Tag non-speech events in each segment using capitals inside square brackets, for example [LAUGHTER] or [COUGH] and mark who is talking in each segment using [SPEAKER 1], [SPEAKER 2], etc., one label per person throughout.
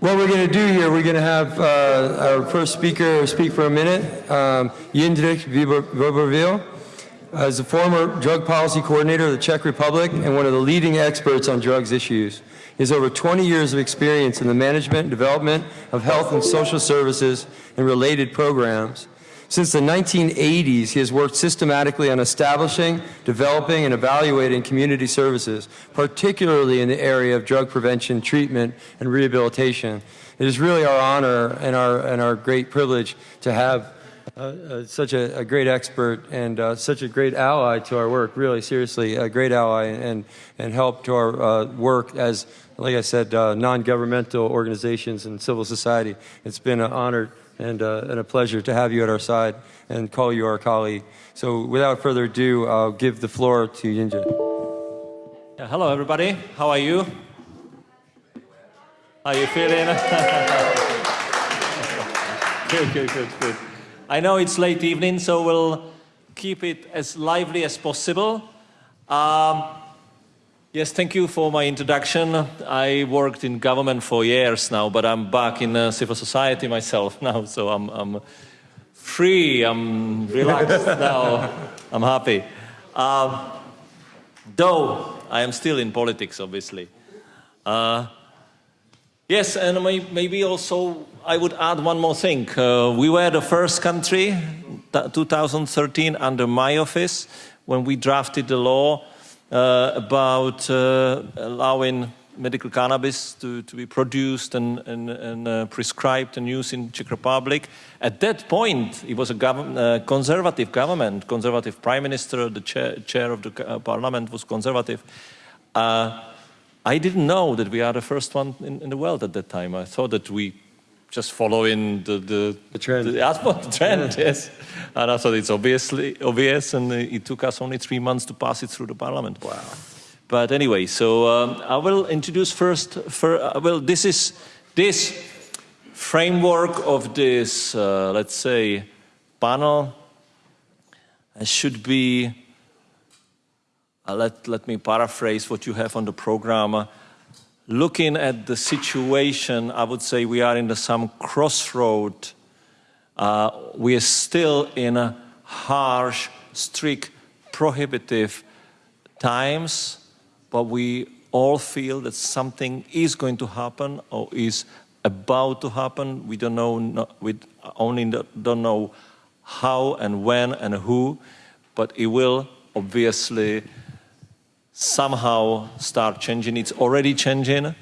[SPEAKER 1] What we're going to do here, we're going to have uh, our first speaker speak for a minute, um, Voboril. As a former drug policy coordinator of the Czech Republic and one of the leading experts on drugs issues, he has over 20 years of experience in the management and development of health and social services and related programs. Since the 1980s, he has worked systematically on establishing, developing, and evaluating community services, particularly in the area of drug prevention, treatment, and rehabilitation. It is really our honor and our, and our great privilege to have uh, uh, such a, a, great expert and uh, such a great ally to our work, really, seriously, a great ally and, and help to our uh, work as, like I said, uh, non-governmental organizations and civil society. It's been an honor and, uh, and a pleasure to have you at our side and call you our colleague. So without further ado, I'll give the floor to Yinja.
[SPEAKER 2] Yeah, hello, everybody. How are you? How are you feeling? [LAUGHS] good, good, good, good. I know it's late evening, so we'll keep it as lively as possible. Um, Yes, thank you for my introduction. I worked in government for years now, but I'm back in uh, civil society myself [LAUGHS] now, so I'm, I'm free, I'm relaxed [LAUGHS] now, I'm happy. Um, though I am still in politics, obviously. Uh, yes, and maybe also I would add one more thing. Uh, we were the first country, 2013, under my office, when we drafted the law uh, about uh, allowing medical cannabis to, to be produced and, and, and uh, prescribed and used in Czech Republic. At that point, it was a gov uh, conservative government, conservative prime minister, the chair, chair of the uh, parliament was conservative. Uh, I didn't know that we are the first one in, in, the world at that time. I thought that we just following the the,
[SPEAKER 1] the trend.
[SPEAKER 2] The, [LAUGHS] the trend, yeah. yes. And I thought it's obviously obvious, and it took us only three months to pass it through the parliament.
[SPEAKER 1] Wow.
[SPEAKER 2] But anyway, so um, I will introduce first. For, uh, well, this is this framework of this, uh, let's say, panel uh, should be. Uh, let let me paraphrase what you have on the program looking at the situation, I would say we are in some crossroad. Uh, we are still in a harsh, strict, prohibitive times, but we all feel that something is going to happen or is about to happen. We don't know, we only don't know how and when and who, but it will obviously somehow start changing. It's already changing.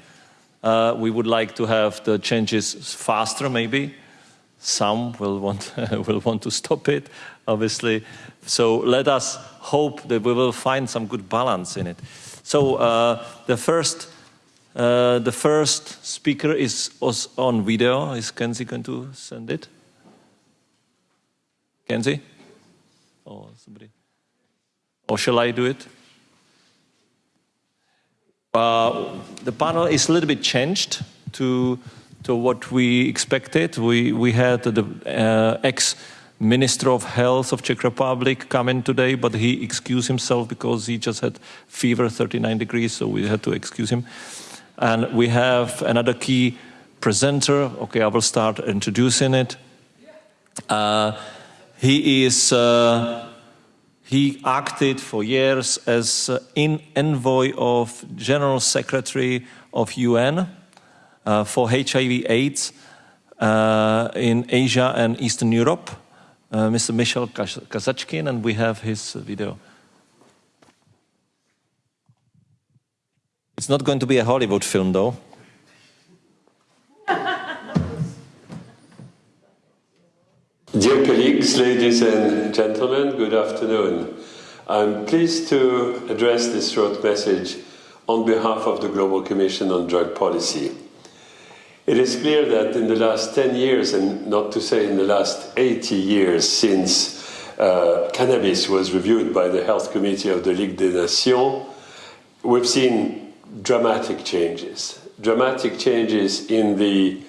[SPEAKER 2] Uh, we would like to have the changes faster, maybe. Some will want, [LAUGHS] will want to stop it, obviously. So let us hope that we will find some good balance in it. So uh, the first uh, the first speaker is on video. Is Kenzie going to send it? Kenzie? Or somebody? Or shall I do it? Uh, the panel is a little bit changed to to what we expected. We we had the uh, ex Minister of Health of Czech Republic come in today, but he excused himself because he just had fever, 39 degrees, so we had to excuse him. And we have another key presenter. Okay, I will start introducing it. Uh, he is. Uh, he acted for years as uh, in envoy of General Secretary of UN uh, for HIV/AIDS uh, in Asia and Eastern Europe, uh, Mr. Michel Kazatchkine, and we have his video. It's not going to be a Hollywood film, though.
[SPEAKER 3] Dear colleagues, ladies and gentlemen, good afternoon. I'm pleased to address this short message on behalf of the Global Commission on Drug Policy. It is clear that in the last 10 years, and not to say in the last 80 years since uh, cannabis was reviewed by the Health Committee of the Ligue des Nations, we've seen dramatic changes. Dramatic changes in the,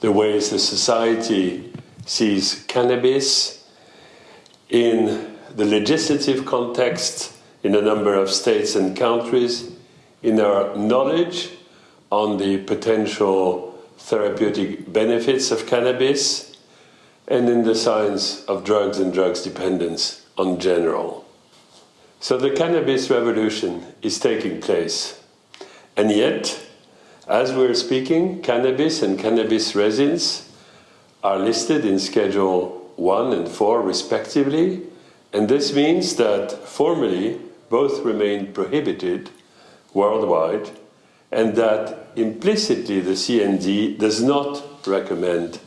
[SPEAKER 3] the ways the society sees cannabis in the legislative context in a number of states and countries, in our knowledge on the potential therapeutic benefits of cannabis, and in the science of drugs and drugs dependence on general. So the cannabis revolution is taking place. And yet, as we're speaking, cannabis and cannabis resins are listed in Schedule 1 and 4 respectively, and this means that formally both remain prohibited worldwide and that implicitly the CND does not recommend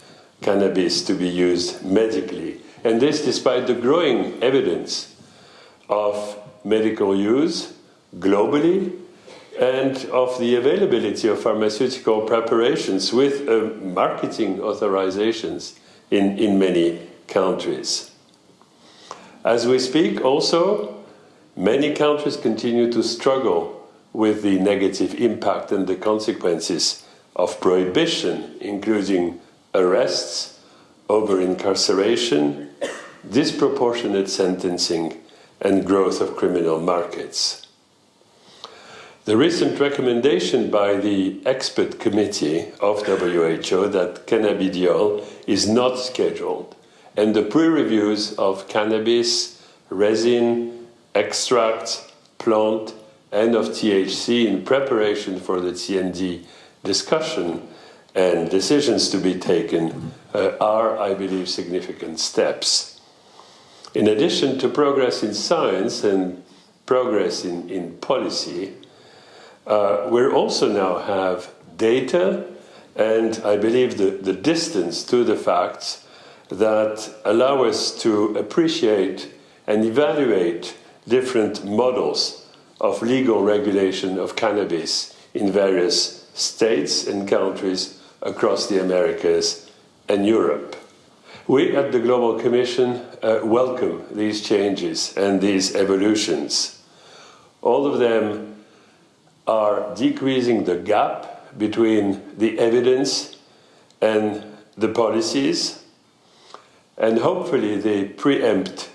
[SPEAKER 3] cannabis to be used medically. And this despite the growing evidence of medical use globally and of the availability of pharmaceutical preparations with uh, marketing authorizations in, in many countries. As we speak, also, many countries continue to struggle with the negative impact and the consequences of prohibition, including arrests, over incarceration, disproportionate sentencing, and growth of criminal markets. The recent recommendation by the expert committee of WHO that cannabidiol is not scheduled, and the pre-reviews of cannabis, resin, extract, plant, and of THC in preparation for the CND discussion and decisions to be taken uh, are, I believe, significant steps. In addition to progress in science and progress in, in policy, uh, we also now have data and I believe the, the distance to the facts that allow us to appreciate and evaluate different models of legal regulation of cannabis in various states and countries across the Americas and Europe. We at the Global Commission uh, welcome these changes and these evolutions. All of them are decreasing the gap between the evidence and the policies, and hopefully they preempt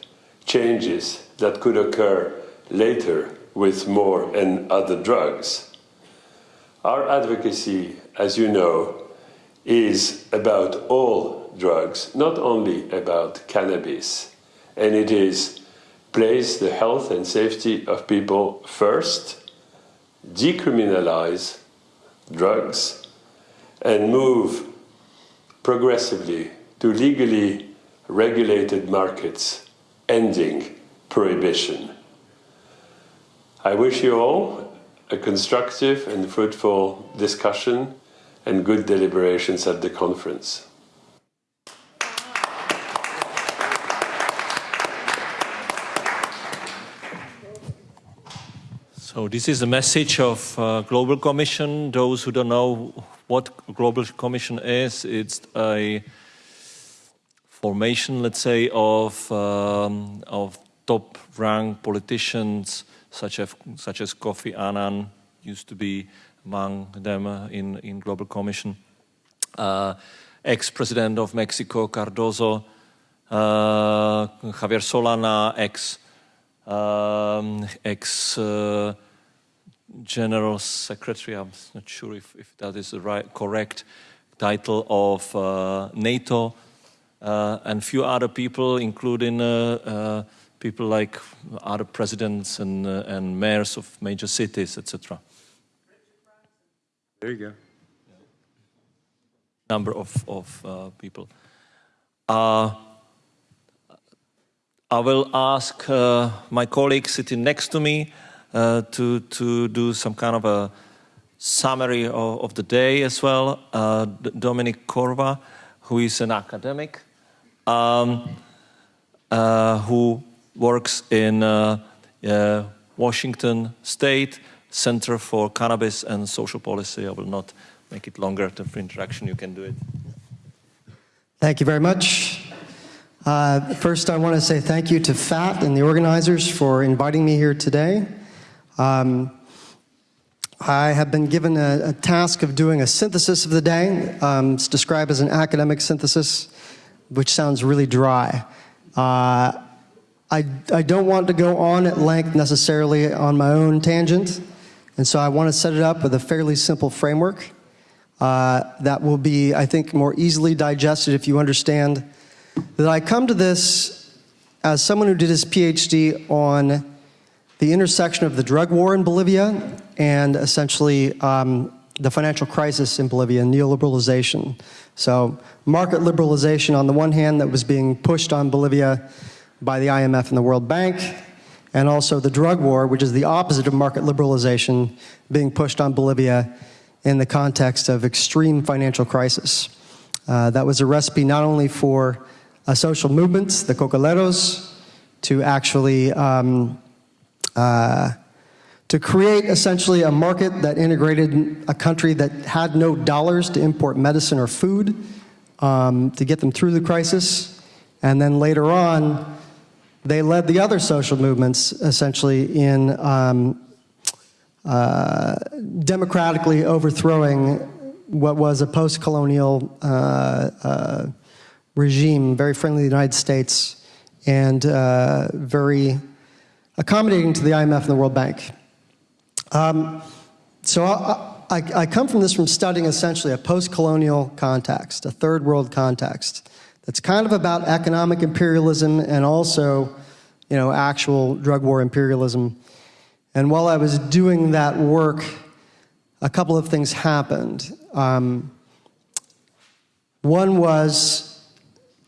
[SPEAKER 3] changes that could occur later with more and other drugs. Our advocacy, as you know, is about all drugs, not only about cannabis. And it is place the health and safety of people first, decriminalize drugs, and move progressively to legally regulated markets, ending prohibition. I wish you all a constructive and fruitful discussion and good deliberations at the conference.
[SPEAKER 2] So this is a message of uh, Global Commission. Those who don't know what Global Commission is, it's a formation, let's say, of, um, of top-ranked politicians such as, such as Kofi Annan used to be among them uh, in, in Global Commission, uh, ex-president of Mexico, Cardoso, uh, Javier Solana, ex um, ex uh, general secretary. I'm not sure if, if that is the right correct title of uh, NATO, uh, and few other people, including uh, uh, people like other presidents and uh, and mayors of major cities, etc.
[SPEAKER 1] There you go.
[SPEAKER 2] Number of of people. I will ask uh, my colleague sitting next to me uh, to, to do some kind of a summary of, of the day as well. Uh, Dominic Corva, who is an academic, um, uh, who works in uh, uh, Washington State Center for Cannabis and Social Policy. I will not make it longer. The introduction, you can do it.
[SPEAKER 4] Thank you very much. Uh, first, I want to say thank you to FAT and the organizers for inviting me here today. Um, I have been given a, a, task of doing a synthesis of the day. Um, it's described as an academic synthesis, which sounds really dry. Uh, I, I don't want to go on at length necessarily on my own tangent, and so I want to set it up with a fairly simple framework. uh, that will be, I think, more easily digested if you understand that I come to this as someone who did his PhD on the intersection of the drug war in Bolivia and essentially um, the financial crisis in Bolivia, neoliberalization. So, market liberalization on the one hand that was being pushed on Bolivia by the IMF and the World Bank, and also the drug war, which is the opposite of market liberalization, being pushed on Bolivia in the context of extreme financial crisis. Uh, that was a recipe not only for a social movement, the cocaleros, to actually um, uh, to create essentially a market that integrated a country that had no dollars to import medicine or food um, to get them through the crisis. And then later on, they led the other social movements essentially in um, uh, democratically overthrowing what was a post colonial uh, uh, regime, very friendly to the United States and uh, very accommodating to the IMF and the World Bank. Um, so I, I, I, come from this from studying essentially a post-colonial context, a third world context, that's kind of about economic imperialism and also, you know, actual drug war imperialism. And while I was doing that work, a couple of things happened. Um, one was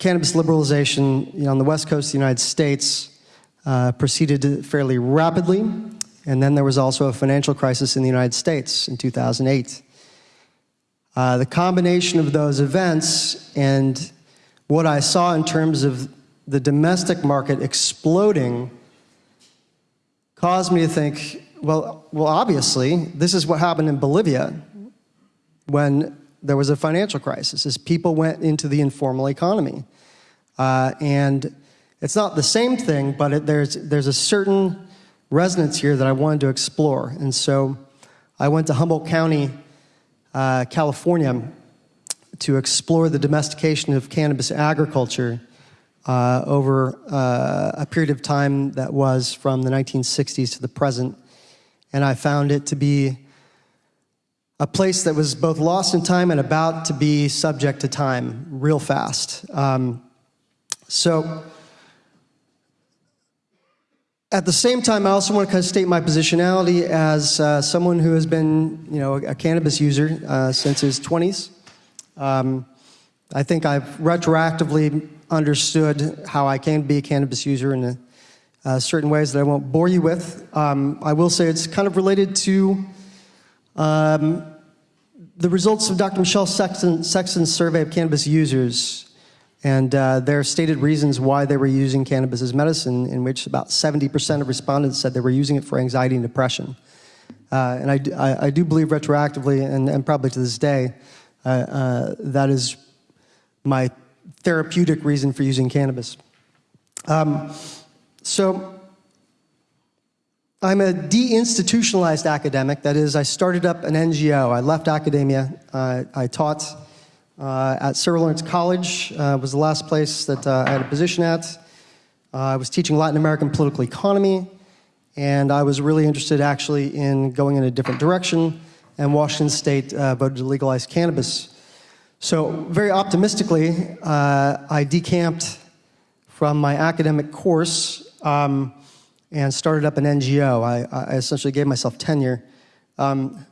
[SPEAKER 4] cannabis liberalization you know, on the west coast of the United States uh, proceeded fairly rapidly. And then there was also a financial crisis in the United States in 2008. Uh, the combination of those events and what I saw in terms of the domestic market exploding caused me to think, well, well, obviously, this is what happened in Bolivia when there was a financial crisis, is people went into the informal economy. Uh, and it's not the same thing, but it, there's, there's a certain resonance here that I wanted to explore. And so I went to Humboldt County, uh, California, to explore the domestication of cannabis agriculture uh, over uh, a period of time that was from the 1960s to the present. And I found it to be a place that was both lost in time and about to be subject to time real fast. Um, so, at the same time, I also want to kind of state my positionality as uh, someone who has been, you know, a cannabis user uh, since his 20s. Um, I think I've retroactively understood how I can be a cannabis user in a, uh, certain ways that I won't bore you with. Um, I will say it's kind of related to um, the results of Dr. Michelle Sexton, Sexton's survey of cannabis users and uh, their stated reasons why they were using cannabis as medicine, in which about 70% of respondents said they were using it for anxiety and depression. Uh, and I, I, I, do believe retroactively, and, and probably to this day, uh, uh, that is my therapeutic reason for using cannabis. Um, so, I'm a deinstitutionalized academic. That is, I started up an NGO. I left academia. I taught uh, at Sarah Lawrence College uh, was the last place that uh, I had a position at. Uh, I was teaching Latin American political economy, and I was really interested actually in going in a different direction, and Washington State uh, voted to legalize cannabis. So very optimistically, uh, I decamped from my academic course um, and started up an NGO. I, I essentially gave myself tenure um,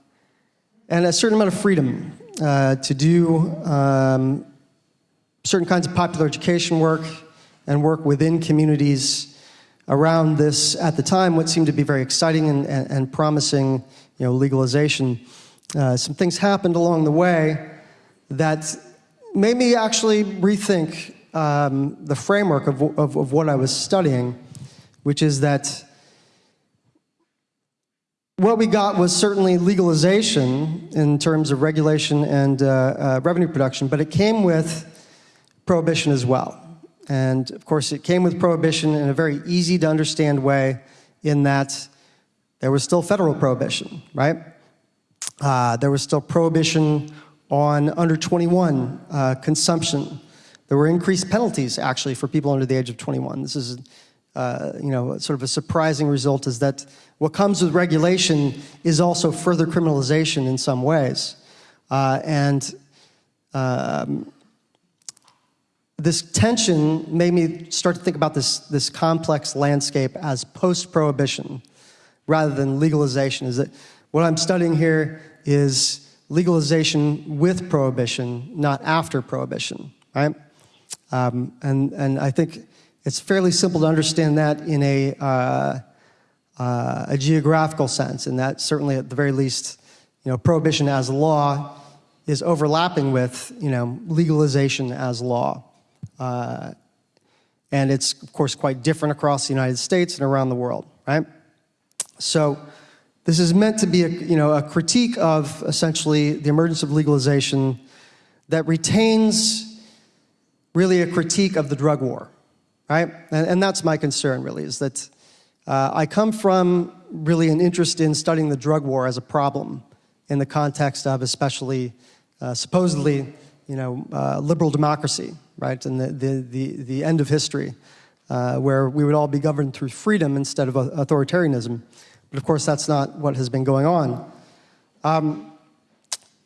[SPEAKER 4] and a certain amount of freedom uh, to do um, certain kinds of popular education work and work within communities around this, at the time, what seemed to be very exciting and, and, and promising you know, legalization. Uh, some things happened along the way that made me actually rethink um, the framework of, of, of what I was studying, which is that what we got was certainly legalization in terms of regulation and uh, uh, revenue production, but it came with prohibition as well. And of course, it came with prohibition in a very easy to understand way, in that there was still federal prohibition, right? Uh, there was still prohibition on under 21 uh, consumption. There were increased penalties actually for people under the age of 21. This is uh, you know, sort of a surprising result is that what comes with regulation is also further criminalization in some ways. Uh, and um, this tension made me start to think about this, this complex landscape as post-prohibition rather than legalization. Is that what I'm studying here is legalization with prohibition, not after prohibition, right? Um, and, and I think it's fairly simple to understand that in a, uh, uh, a geographical sense, and that certainly at the very least, you know, prohibition as law is overlapping with, you know, legalization as law. Uh, and it's, of course, quite different across the United States and around the world, right? So this is meant to be a, you know, a critique of essentially the emergence of legalization that retains really a critique of the drug war, right? And, and that's my concern, really, is that uh, I come from really an interest in studying the drug war as a problem in the context of especially uh, supposedly, you know, uh, liberal democracy, right? And the, the, the, the end of history, uh, where we would all be governed through freedom instead of authoritarianism. But of course, that's not what has been going on. Um,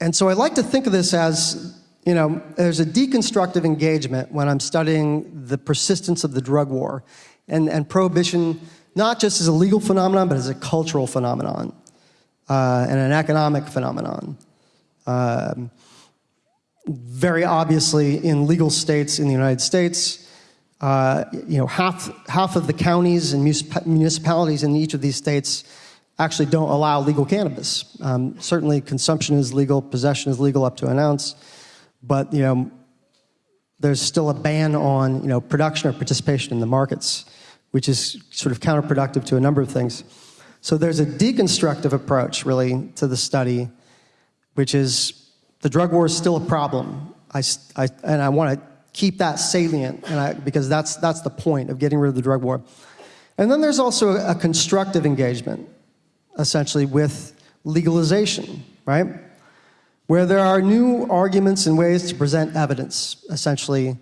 [SPEAKER 4] and so I like to think of this as, you know, there's a deconstructive engagement when I'm studying the persistence of the drug war and, and prohibition, not just as a legal phenomenon, but as a cultural phenomenon uh, and an economic phenomenon. Um, very obviously, in legal states in the United States, uh, you know, half, half of the counties and municipalities in each of these states actually don't allow legal cannabis. Um, certainly consumption is legal, possession is legal up to an ounce, but you know, there's still a ban on you know, production or participation in the markets, which is sort of counterproductive to a number of things. So there's a deconstructive approach really to the study, which is the drug war is still a problem. I, I, and I want to keep that salient and I, because that's, that's the point of getting rid of the drug war. And then there's also a constructive engagement, essentially, with legalization, right? Where there are new arguments and ways to present evidence, essentially,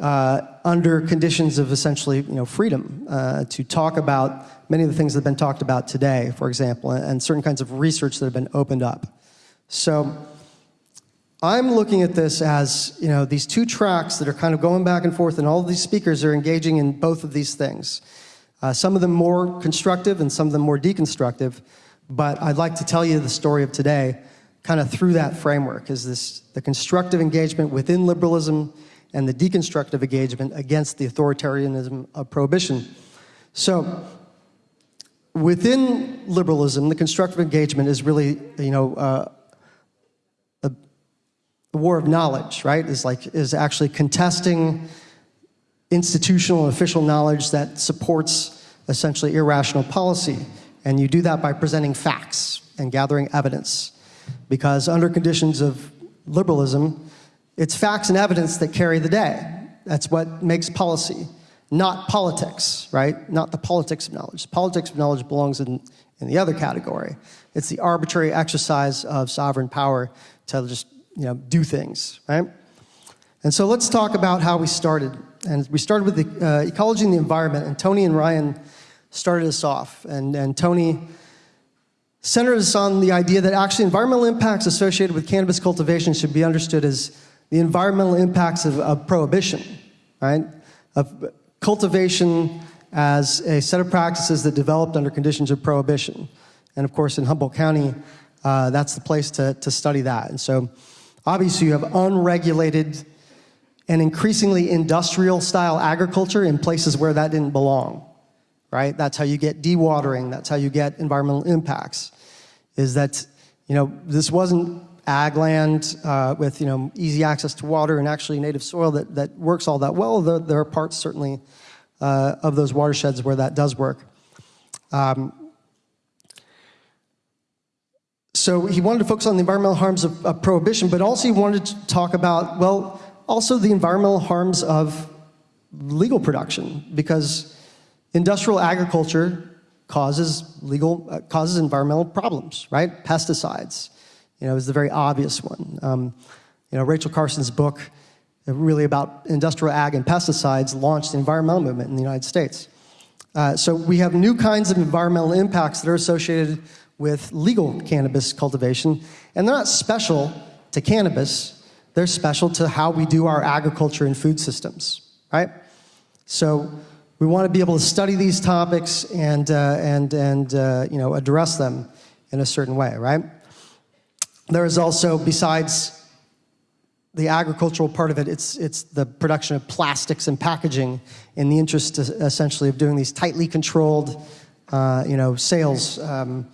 [SPEAKER 4] uh, under conditions of essentially you know, freedom uh, to talk about many of the things that have been talked about today, for example, and certain kinds of research that have been opened up. So I'm looking at this as, you know, these two tracks that are kind of going back and forth and all of these speakers are engaging in both of these things. Uh, some of them more constructive and some of them more deconstructive, but I'd like to tell you the story of today kind of through that framework is this the constructive engagement within liberalism and the deconstructive engagement against the authoritarianism of prohibition. So within liberalism, the constructive engagement is really, you know, uh, the war of knowledge, right, is like is actually contesting institutional and official knowledge that supports essentially irrational policy. And you do that by presenting facts and gathering evidence. Because under conditions of liberalism, it's facts and evidence that carry the day. That's what makes policy, not politics, right? Not the politics of knowledge. Politics of knowledge belongs in, in the other category. It's the arbitrary exercise of sovereign power to just you know, do things, right? And so let's talk about how we started. And we started with the uh, ecology and the environment, and Tony and Ryan started us off. And, and Tony centered us on the idea that actually environmental impacts associated with cannabis cultivation should be understood as the environmental impacts of, of prohibition, right? Of cultivation as a set of practices that developed under conditions of prohibition. And of course, in Humboldt County, uh, that's the place to, to study that. And so Obviously, you have unregulated and increasingly industrial style agriculture in places where that didn't belong, right? That's how you get dewatering. That's how you get environmental impacts. Is that, you know, this wasn't ag land uh, with, you know, easy access to water and actually native soil that, that works all that well. There, there are parts certainly uh, of those watersheds where that does work. Um, so he wanted to focus on the environmental harms of, of, prohibition, but also he wanted to talk about, well, also the environmental harms of legal production, because industrial agriculture causes legal, uh, causes environmental problems, right? Pesticides, you know, is the very obvious one. Um, you know, Rachel Carson's book, uh, really about industrial ag and pesticides, launched the environmental movement in the United States. Uh, so we have new kinds of environmental impacts that are associated with legal cannabis cultivation, and they're not special to cannabis, they're special to how we do our agriculture and food systems, right? So we want to be able to study these topics and, uh, and, and uh, you know, address them in a certain way, right? There is also, besides the agricultural part of it, it's, it's the production of plastics and packaging in the interest uh, essentially of doing these tightly controlled, uh, you know, sales um,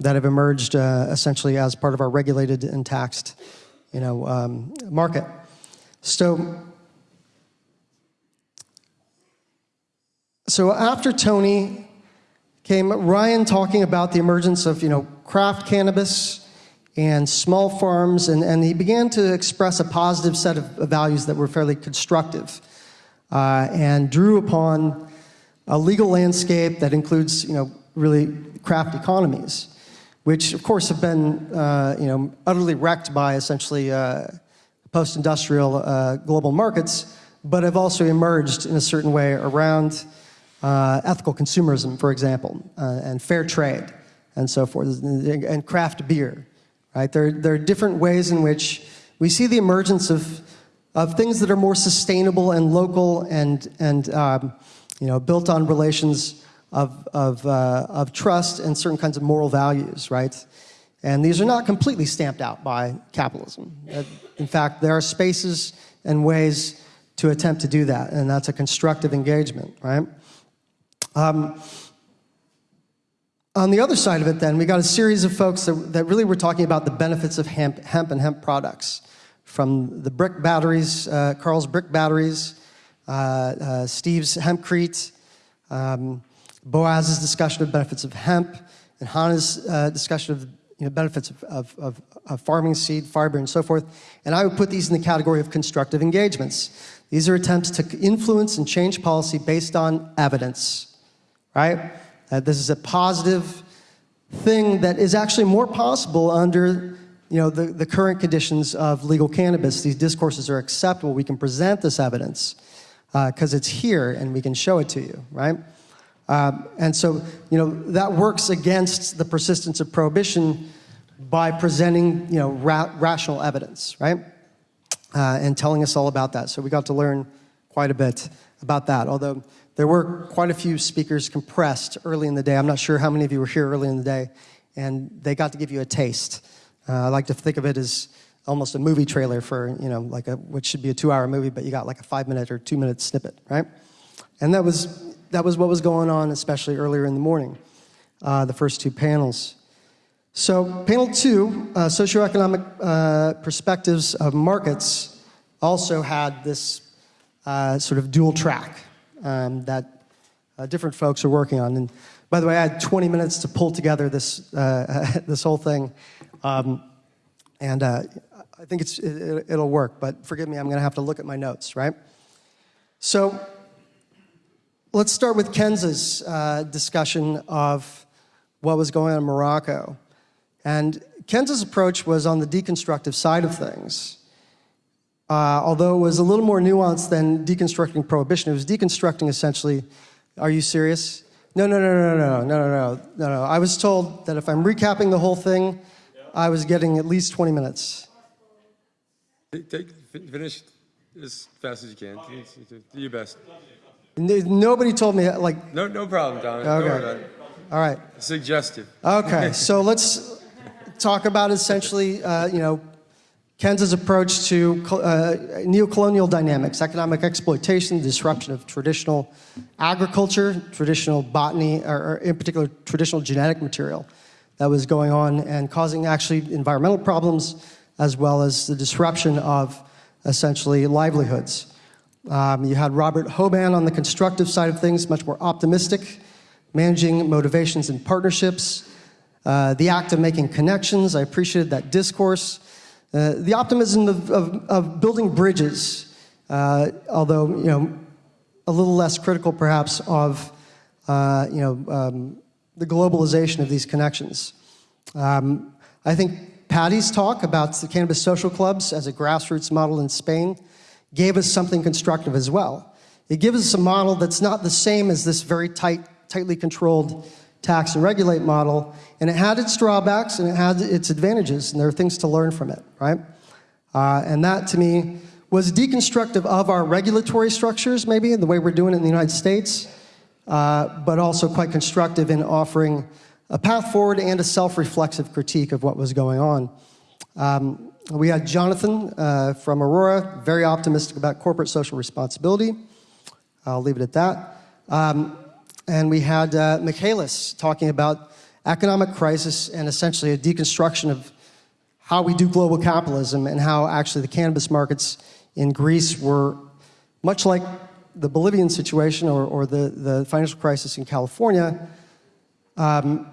[SPEAKER 4] that have emerged uh, essentially as part of our regulated and taxed, you know, um, market. So, so after Tony came Ryan talking about the emergence of, you know, craft cannabis, and small farms, and, and he began to express a positive set of values that were fairly constructive uh, and drew upon a legal landscape that includes, you know, really craft economies, which of course have been, uh, you know, utterly wrecked by essentially uh, post-industrial uh, global markets, but have also emerged in a certain way around uh, ethical consumerism, for example, uh, and fair trade, and so forth, and craft beer. Right? There, there are different ways in which we see the emergence of, of things that are more sustainable and local and, and um, you know, built on relations of, of, uh, of trust and certain kinds of moral values, right? And these are not completely stamped out by capitalism. In fact, there are spaces and ways to attempt to do that, and that's a constructive engagement, right? Um, on the other side of it, then, we got a series of folks that, that really were talking about the benefits of hemp, hemp and hemp products. From the brick batteries, uh, Carl's brick batteries, uh, uh, Steve's hempcrete, um, Boaz's discussion of benefits of hemp, and Hannah's uh, discussion of you know, benefits of, of, of, of, farming seed, fiber, and so forth. And I would put these in the category of constructive engagements. These are attempts to influence and change policy based on evidence, right? Uh, this is a positive thing that is actually more possible under you know, the, the current conditions of legal cannabis. These discourses are acceptable. We can present this evidence because uh, it's here and we can show it to you, right? Um, and so, you know, that works against the persistence of prohibition by presenting, you know, ra rational evidence, right? Uh, and telling us all about that. So we got to learn quite a bit about that, although there were quite a few speakers compressed early in the day. I'm not sure how many of you were here early in the day, and they got to give you a taste. Uh, I like to think of it as almost a movie trailer for, you know, like a, what should be a two-hour movie, but you got like a five-minute or two-minute snippet, right? And that was, that was what was going on, especially earlier in the morning, uh, the first two panels. So panel two, uh, socioeconomic uh, perspectives of markets, also had this uh, sort of dual track um, that uh, different folks are working on. And by the way, I had 20 minutes to pull together this, uh, [LAUGHS] this whole thing. Um, and uh, I think it's, it, will work, but forgive me, I'm going to have to look at my notes, right? So let's start with Kenza's uh, discussion of what was going on in Morocco. And Kenza's approach was on the deconstructive side of things uh, although it was a little more nuanced than deconstructing prohibition. It was deconstructing essentially, are you serious? No, no, no, no, no, no, no, no, no, no. I was told that if I'm recapping the whole thing, I was getting at least 20 minutes.
[SPEAKER 1] Take, finish as fast as you can. Do your best.
[SPEAKER 4] Nobody told me, like...
[SPEAKER 1] No, no problem, Don.
[SPEAKER 4] Okay. All right.
[SPEAKER 1] Suggestive.
[SPEAKER 4] Okay, so [LAUGHS] let's talk about essentially, uh, you know, Kenza's approach to uh, neocolonial dynamics, economic exploitation, disruption of traditional agriculture, traditional botany, or, or, in particular traditional genetic material that was going on and causing actually environmental problems as well as the disruption of essentially livelihoods. Um, you had Robert Hoban on the constructive side of things, much more optimistic, managing motivations and partnerships, uh, the act of making connections. I appreciated that discourse. Uh, the optimism of, of, of building bridges, uh, although you know, a little less critical perhaps of uh, you know, um, the globalization of these connections. Um, I think Patty's talk about the cannabis social clubs as a grassroots model in Spain gave us something constructive as well. It gives us a model that's not the same as this very tight, tightly controlled tax and regulate model, and it had its drawbacks and it had its advantages, and there are things to learn from it, right? Uh, and that, to me, was deconstructive of our regulatory structures, maybe, and the way we're doing it in the United States, uh, but also quite constructive in offering a path forward and a self-reflexive critique of what was going on. Um, we had Jonathan uh, from Aurora, very optimistic about corporate social responsibility. I'll leave it at that. Um, and we had uh, Michaelis talking about economic crisis and essentially a deconstruction of how we do global capitalism and how actually the cannabis markets in Greece were much like the Bolivian situation or, or the, the financial crisis in California, um,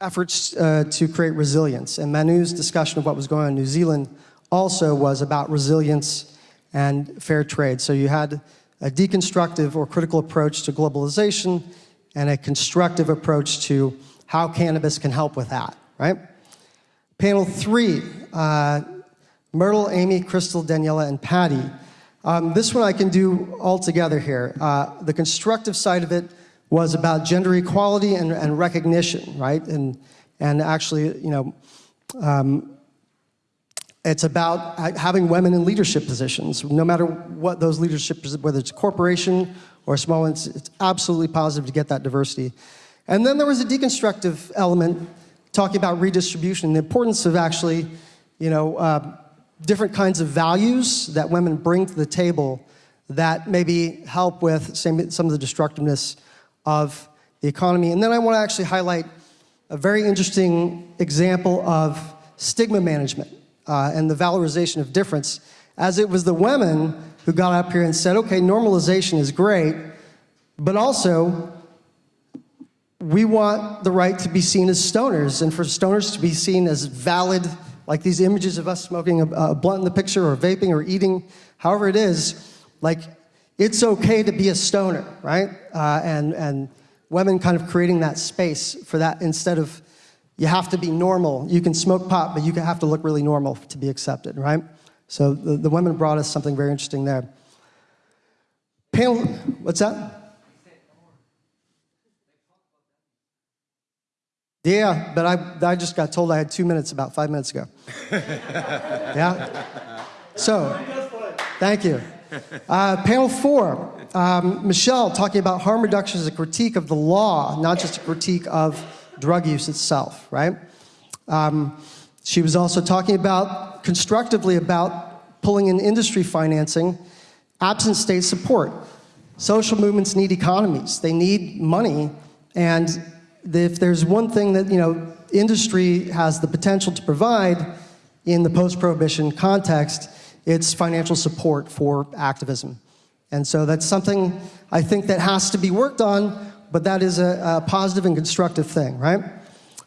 [SPEAKER 4] efforts uh, to create resilience. And Manu's discussion of what was going on in New Zealand also was about resilience and fair trade. So you had a deconstructive or critical approach to globalization and a constructive approach to how cannabis can help with that, right? Panel three, uh, Myrtle, Amy, Crystal, Daniela, and Patty. Um, this one I can do all together here. Uh, the constructive side of it was about gender equality and, and recognition, right? And, and actually, you know, um, it's about having women in leadership positions, no matter what those leadership, whether it's a corporation or a small one, it's, absolutely positive to get that diversity. And then there was a deconstructive element talking about redistribution, the importance of actually, you know, uh, different kinds of values that women bring to the table that maybe help with some of the destructiveness of the economy. And then I want to actually highlight a very interesting example of stigma management uh, and the valorization of difference, as it was the women who got up here and said, okay, normalization is great, but also we want the right to be seen as stoners and for stoners to be seen as valid, like these images of us smoking a, a blunt in the picture or vaping or eating, however it is, like it's okay to be a stoner, right? Uh, and, and women kind of creating that space for that instead of you have to be normal. You can smoke pot, but you have to look really normal to be accepted, right? So the, the women brought us something very interesting there. Panel, what's that? Yeah, but I, I just got told I had two minutes about five minutes ago. [LAUGHS] yeah? So, thank you. Uh, panel four, um, Michelle talking about harm reduction as a critique of the law, not just a critique of drug use itself, right? Um, she was also talking about, constructively about pulling in industry financing, absent state support. Social movements need economies. They need money, and if there's one thing that, you know, industry has the potential to provide in the post-prohibition context, it's financial support for activism. And so that's something I think that has to be worked on, but that is a, a positive and constructive thing, right?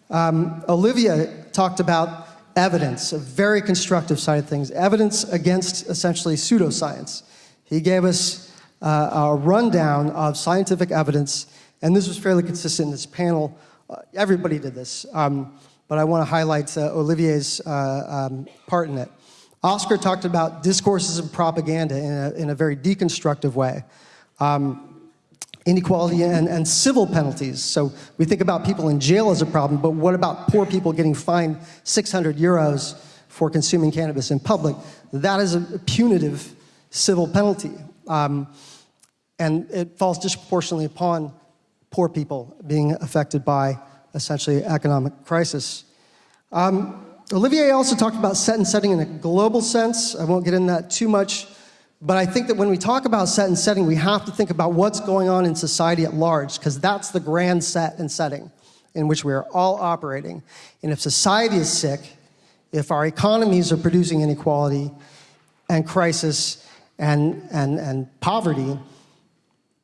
[SPEAKER 4] Um, Olivier talked about evidence, a very constructive side of things, evidence against essentially pseudoscience. He gave us uh, a rundown of scientific evidence, and this was fairly consistent in this panel. Uh, everybody did this, um, but I want to highlight uh, Olivier's uh, um, part in it. Oscar talked about discourses and propaganda in a, in a very deconstructive way. Um, inequality and, and, civil penalties. So we think about people in jail as a problem, but what about poor people getting fined 600 euros for consuming cannabis in public? That is a punitive civil penalty. Um, and it falls disproportionately upon poor people being affected by essentially economic crisis. Um, Olivier also talked about set and setting in a global sense. I won't get into that too much, but I think that when we talk about set and setting, we have to think about what's going on in society at large, because that's the grand set and setting in which we are all operating. And if society is sick, if our economies are producing inequality and crisis and, and, and poverty,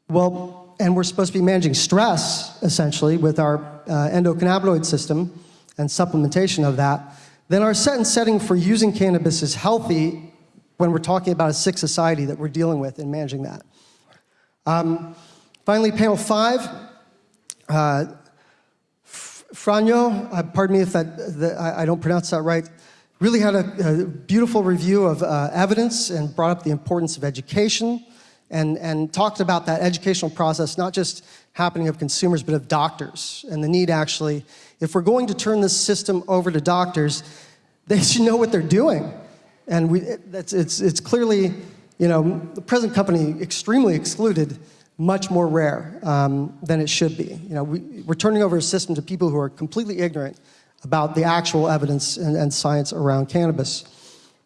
[SPEAKER 4] well, and we're supposed to be managing stress, essentially, with our uh, endocannabinoid system and supplementation of that, then our set and setting for using cannabis is healthy when we're talking about a sick society that we're dealing with and managing that. Um, finally, panel five. Uh, Franjo, uh, pardon me if that, the, I, I, don't pronounce that right, really had a, a beautiful review of uh, evidence and brought up the importance of education and, and talked about that educational process, not just happening of consumers, but of doctors, and the need actually, if we're going to turn this system over to doctors, they should know what they're doing. And we, it's, it's, it's clearly, you know, the present company extremely excluded, much more rare um, than it should be. You know, we, we're turning over a system to people who are completely ignorant about the actual evidence and, and science around cannabis.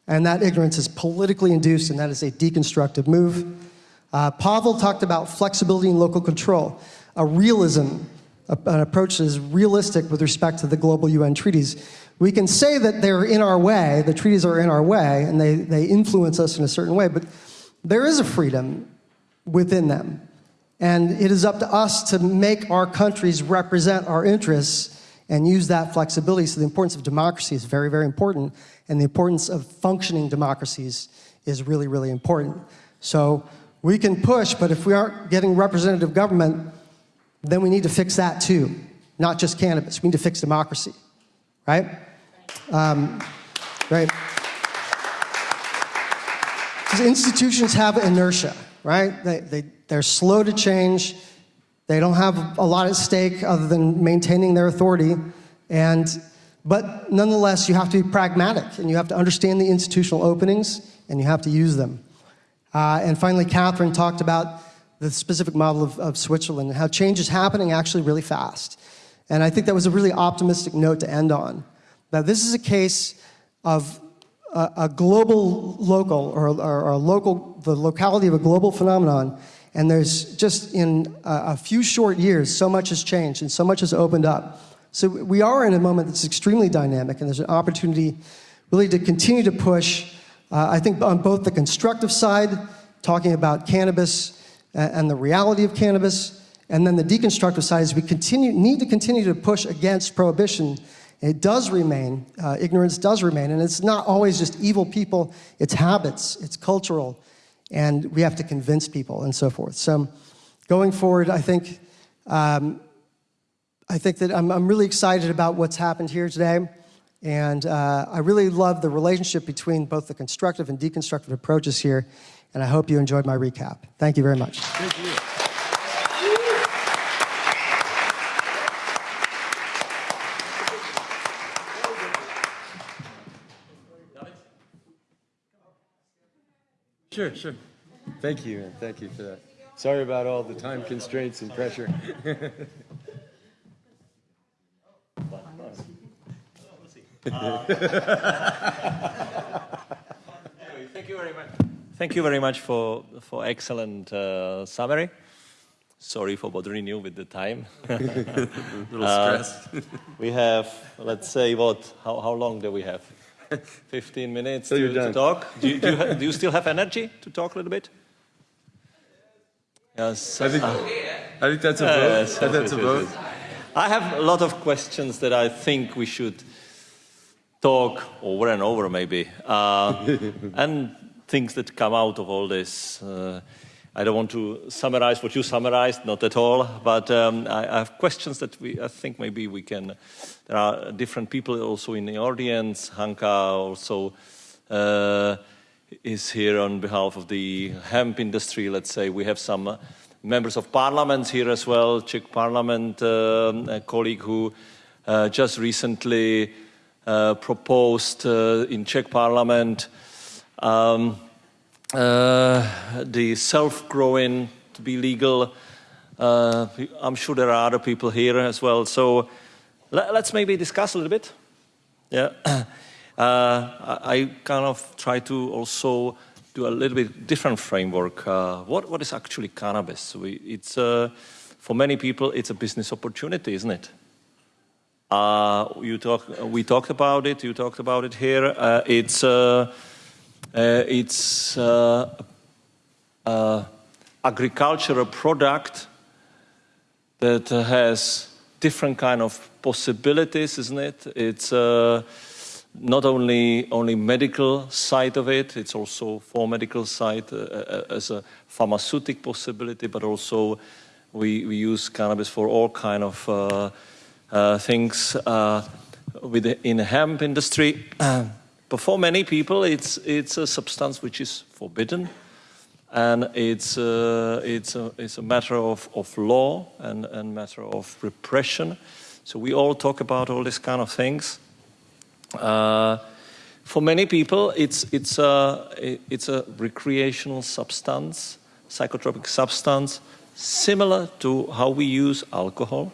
[SPEAKER 4] And that ignorance is politically induced, and that is a deconstructive move. Uh, Pavel talked about flexibility and local control, a realism, a, an approach that is realistic with respect to the global UN treaties. We can say that they're in our way, the treaties are in our way, and they, they influence us in a certain way, but there is a freedom within them. And it is up to us to make our countries represent our interests and use that flexibility. So the importance of democracy is very, very important, and the importance of functioning democracies is really, really important. So we can push, but if we aren't getting representative government, then we need to fix that too, not just cannabis. We need to fix democracy, right? Um, right. Because institutions have inertia, right? They, they, they're slow to change. They don't have a lot at stake other than maintaining their authority. And, but nonetheless, you have to be pragmatic and you have to understand the institutional openings and you have to use them. Uh, and finally, Catherine talked about the specific model of, of Switzerland and how change is happening actually really fast. And I think that was a really optimistic note to end on. Now, this is a case of a, a global local or, or, or, local, the locality of a global phenomenon. And there's just in a, a few short years, so much has changed and so much has opened up. So we are in a moment that's extremely dynamic, and there's an opportunity really to continue to push, uh, I think, on both the constructive side, talking about cannabis and the reality of cannabis, and then the deconstructive side is we continue, need to continue to push against prohibition it does remain, uh, ignorance does remain, and it's not always just evil people, it's habits, it's cultural, and we have to convince people and so forth. So going forward, I think, um, I think that I'm, I'm, really excited about what's happened here today, and uh, I really love the relationship between both the constructive and deconstructive approaches here, and I hope you enjoyed my recap. Thank you very much.
[SPEAKER 1] Sure, sure. Thank you, and thank you for that. Sorry about all the time constraints and pressure.
[SPEAKER 2] Thank you very much. Thank you very much for for excellent uh, summary. Sorry for bothering you with the time.
[SPEAKER 1] A [LAUGHS] little stressed.
[SPEAKER 2] Uh, we have, let's say, what? How how long do we have? [LAUGHS] 15 minutes to, to, talk. Do you, do, you do you, still have energy to talk a little bit? Yes.
[SPEAKER 1] I think, uh, I think that's a vote. Yes, I that's a vote.
[SPEAKER 2] I have a lot of questions that I think we should talk over and over, maybe, uh, [LAUGHS] and things that come out of all this. I don't want to summarize what you summarized, not at all, but um, I, have questions that we, I think maybe we can, there are different people also in the audience. Hanka also uh, is here on behalf of the hemp industry, let's say. We have some uh, members of parliament here as well, Czech parliament, uh, a colleague who uh, just recently proposed in Czech parliament um, uh, the self-growing to be legal. Uh, I'm sure there are other people here as well. So let, us maybe discuss a little bit. Yeah, [COUGHS] uh, I, kind of try to also do a little bit different framework. Uh, what what is actually cannabis? We, it's uh, for many people it's a business opportunity, isn't it? Uh, you talk, we talked about it. You talked about it here. it's uh, it's uh, uh, agricultural product that has different kind of possibilities, isn't it? It's uh, not only only medical side of it, it's also for medical side uh, uh, as a pharmaceutical possibility, but also we, we use cannabis for all kind of things within the hemp industry. [CLEARS THROAT] But for many people, it's, it's a substance which is forbidden, and it's, uh, it's, a, it's a matter of, of law and a matter of repression. So we all talk about all these kind of things. Uh, for many people, it's, it's, a, it's a recreational substance, psychotropic substance, similar to how we use alcohol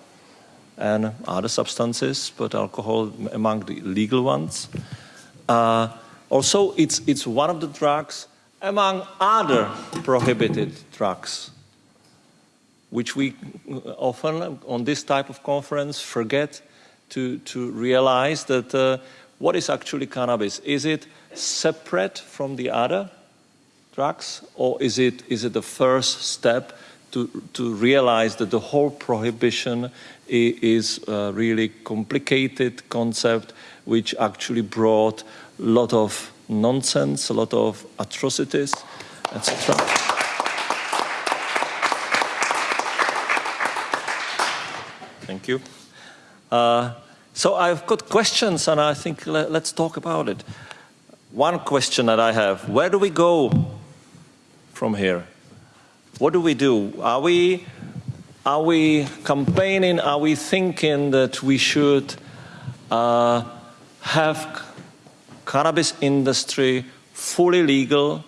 [SPEAKER 2] and other substances, but alcohol among the legal ones. Uh, also, it's, it's one of the drugs among other prohibited drugs, which we often on this type of conference forget to, to realize that uh, what is actually cannabis? Is it separate from the other drugs, or is it, is it the first step to, to realize that the whole prohibition is a really complicated concept which actually brought a lot of nonsense, a lot of atrocities, etc. Thank you. Uh, so I've got questions and I think let, let's talk about it. One question that I have, where do we go from here? What do we do? Are we, are we campaigning, are we thinking that we should uh, have cannabis industry fully legal,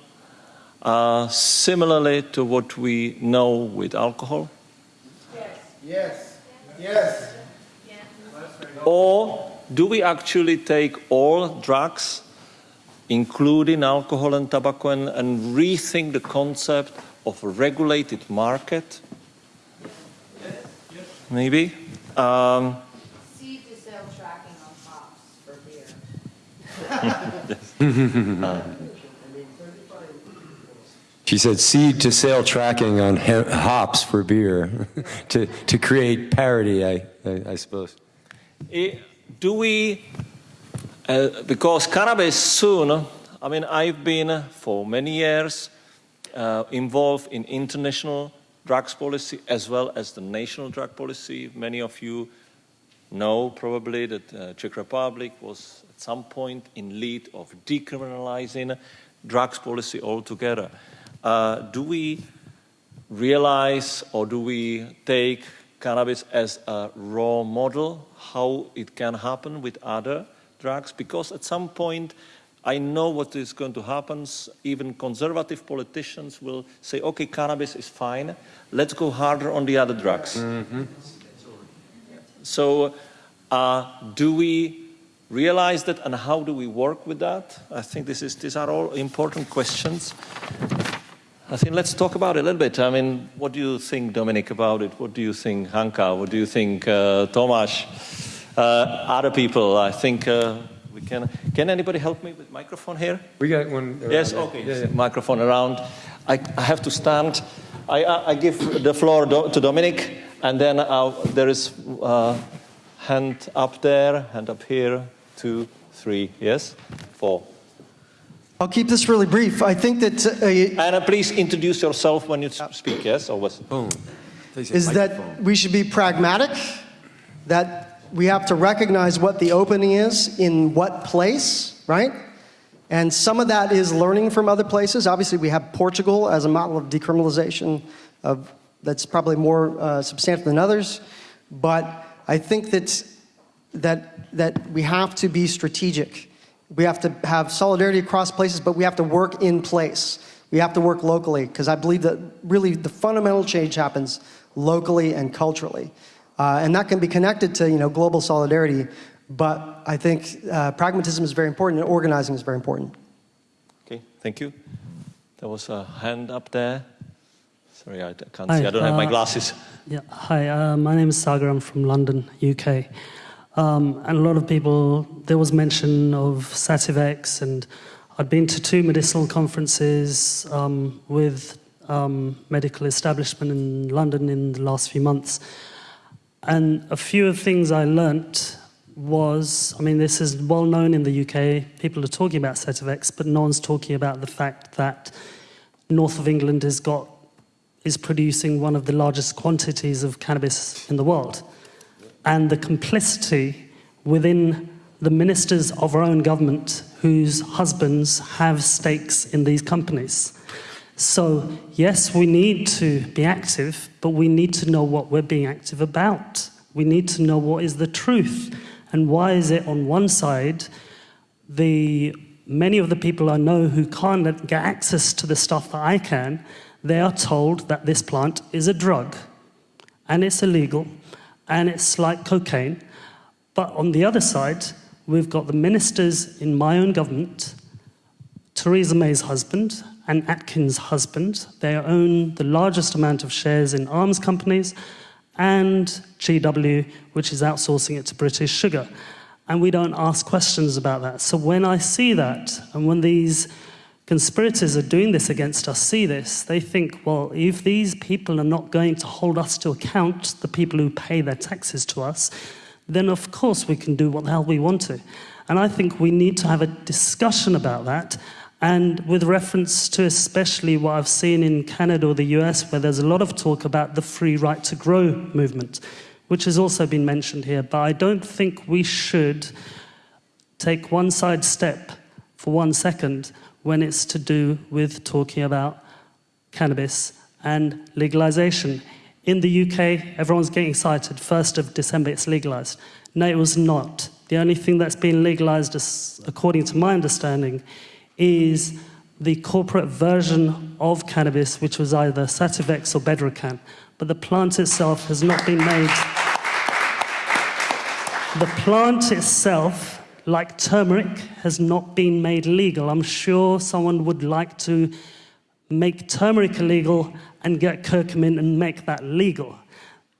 [SPEAKER 2] uh, similarly to what we know with alcohol?
[SPEAKER 5] Yes. Yes. Yes.
[SPEAKER 2] Or do we actually take all drugs, including alcohol and tobacco, and, and rethink the concept of a regulated market? Maybe. Um,
[SPEAKER 6] Seed to sale tracking on hops [LAUGHS]
[SPEAKER 1] She said seed to sale tracking on hops for beer [LAUGHS] to, to create parity, I, I, I suppose.
[SPEAKER 2] Eh, do we, uh, because cannabis soon, I mean, I've been for many years uh, involved in international drugs policy as well as the national drug policy. Many of you know probably that uh, Czech Republic was at some point in lead of decriminalizing drugs policy altogether. Uh, do we realize or do we take cannabis as a raw model, how it can happen with other drugs? Because at some point, I know what is going to happen. Even conservative politicians will say, okay, cannabis is fine, let's go harder on the other drugs. So, uh, do we realize that and how do we work with that? I think this is, these are all important questions. I think let's talk about it a little bit. I mean, what do you think, Dominic, about it? What do you think, Hanka? What do you think, uh, Tomasz? Uh, other people, I think uh, we can. Can anybody help me with microphone here?
[SPEAKER 1] We got one.
[SPEAKER 2] Yes, okay.
[SPEAKER 1] Yeah, yeah.
[SPEAKER 2] Microphone around. I, I have to stand. I, I, I give the floor do, to Dominic, and then uh, there is uh, hand up there, hand up here, two, three, yes, four.
[SPEAKER 4] I'll keep this really brief. I think that uh,
[SPEAKER 2] And uh, please introduce yourself when you speak, yes, or was
[SPEAKER 1] Boom. They
[SPEAKER 4] is that we should be pragmatic, that we have to recognize what the opening is in what place, right? And some of that is learning from other places. Obviously, we have Portugal as a model of decriminalization of, that's probably more uh, substantial than others. But I think that, that, that we have to be strategic. We have to have solidarity across places, but we have to work in place. We have to work locally, because I believe that really the fundamental change happens locally and culturally. Uh, and that can be connected to you know, global solidarity, but I think uh, pragmatism is very important and organizing is very important.
[SPEAKER 2] Okay, thank you. There was a hand up there. Sorry, I can't
[SPEAKER 7] Hi,
[SPEAKER 2] see. I don't have my
[SPEAKER 7] uh,
[SPEAKER 2] glasses.
[SPEAKER 7] Yeah, hi, uh, my name is Sagar. I'm from London, UK. Um, and a lot of people, there was mention of Sativex, and I'd been to two medicinal conferences um, with um, medical establishment in London in the last few months. And a few of the things I learnt was, I mean, this is well known in the UK. People are talking about Sativex, but no one's talking about the fact that north of England has got is producing one of the largest quantities of cannabis in the world. And the complicity within the ministers of our own government whose husbands have stakes in these companies. So, yes, we need to be active, but we need to know what we're being active about. We need to know what is the truth and why is it on one side the many of the people I know who can't get access to the stuff that I can, they are told that this plant is a drug and it's illegal and it's like cocaine. But on the other side, we've got the ministers in my own government, Theresa May's husband and Atkins' husband. They own the largest amount of shares in arms companies and GW, which is outsourcing it to British Sugar. And we don't ask questions about that. So when I see that, and when these conspirators are doing this against us see this, they think, well, if these people are not going to hold us to account, the people who pay their taxes to us, then of course we can do what the hell we want to. And I think we need to have a discussion about that. And with reference to especially what I've seen in Canada or the US, where there's a lot of talk about the free right to grow movement, which has also been mentioned here. But I don't think we should take one side step for one second when it's to do with talking about cannabis and legalization. In the UK, everyone's getting excited. 1st of December, it's legalized. No, it was not. The only thing that's been legalized, according to my understanding, is the corporate version of cannabis, which was either Sativex or Bedrocan. But the plant itself has not been made. The plant itself, like turmeric, has not been made legal. I'm sure someone would like to make turmeric illegal and get curcumin and make that legal.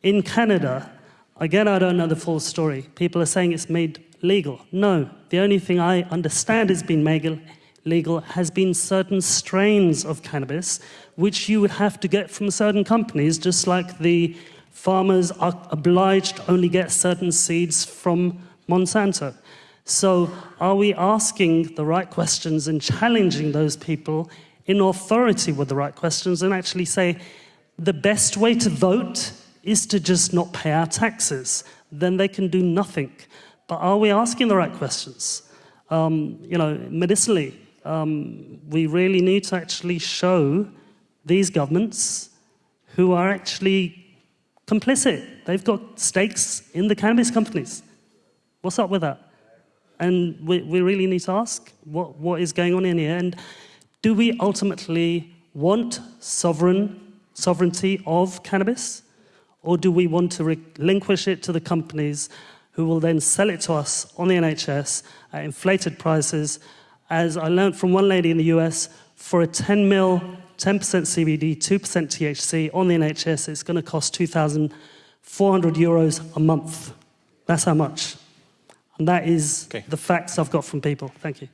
[SPEAKER 7] In Canada, again, I don't know the full story. People are saying it's made legal. No, the only thing I understand has been made legal has been certain strains of cannabis, which you would have to get from certain companies, just like the farmers are obliged to only get certain seeds from Monsanto. So, are we asking the right questions and challenging those people in authority with the right questions and actually say the best way to vote is to just not pay our taxes? Then they can do nothing. But are we asking the right questions? Um, you know, medicinally, um, we really need to actually show these governments who are actually complicit. They've got stakes in the cannabis companies. What's up with that? And we, we really need to ask what, what is going on in here. And do we ultimately want sovereign sovereignty of cannabis? Or do we want to relinquish it to the companies who will then sell it to us on the NHS at inflated prices? As I learned from one lady in the US, for a 10 mil 10% CBD, 2% THC on the NHS, it's going to cost 2,400 euros a month. That's how much. And that is
[SPEAKER 2] Okay.
[SPEAKER 7] the facts I've got from people. Thank you.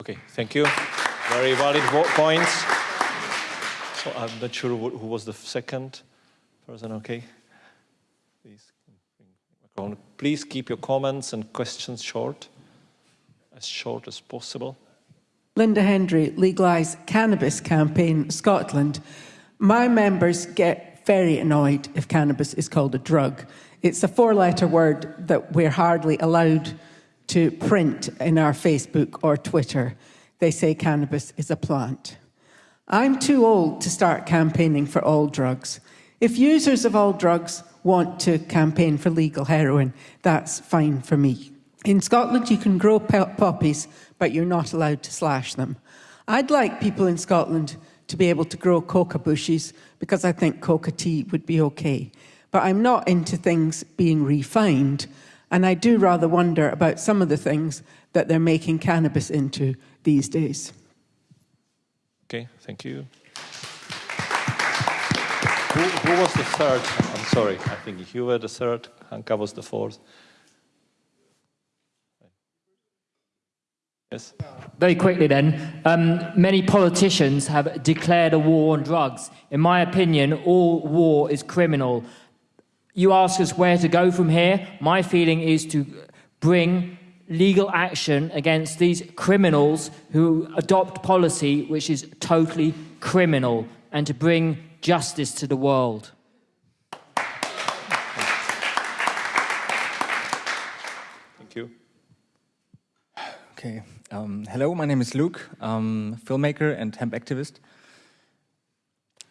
[SPEAKER 2] Okay, thank you. Very valid points. So I'm not sure who who was the second person. Okay, please, please keep your comments and questions short, as short as possible.
[SPEAKER 8] Linda Hendry, Legalise Cannabis Campaign Scotland. My members get very annoyed if cannabis is called a drug. It's a four letter word that we're hardly allowed to print in our Facebook or Twitter. They say cannabis is a plant. I'm too old to start campaigning for all drugs. If users of all drugs want to campaign for legal heroin, that's fine for me. In Scotland, you can grow poppies, but you're not allowed to slash them. I'd like people in Scotland to be able to grow coca bushes because I think coca tea would be okay. But I'm not into things being refined, and I do rather wonder about some of the things that they're making cannabis into these days.
[SPEAKER 2] Okay, thank you. Who, who was the third? I'm sorry, I think you were the third. Hanka was the fourth. Yes.
[SPEAKER 9] Very quickly, then, um, many politicians have declared a war on drugs. In my opinion, all war is criminal. You ask us where to go from here. My feeling is to bring legal action against these criminals who adopt policy which is totally criminal and to bring justice to the world.
[SPEAKER 2] Thank you.
[SPEAKER 10] Okay. Um, hello, my name is Luke, um, filmmaker and hemp activist.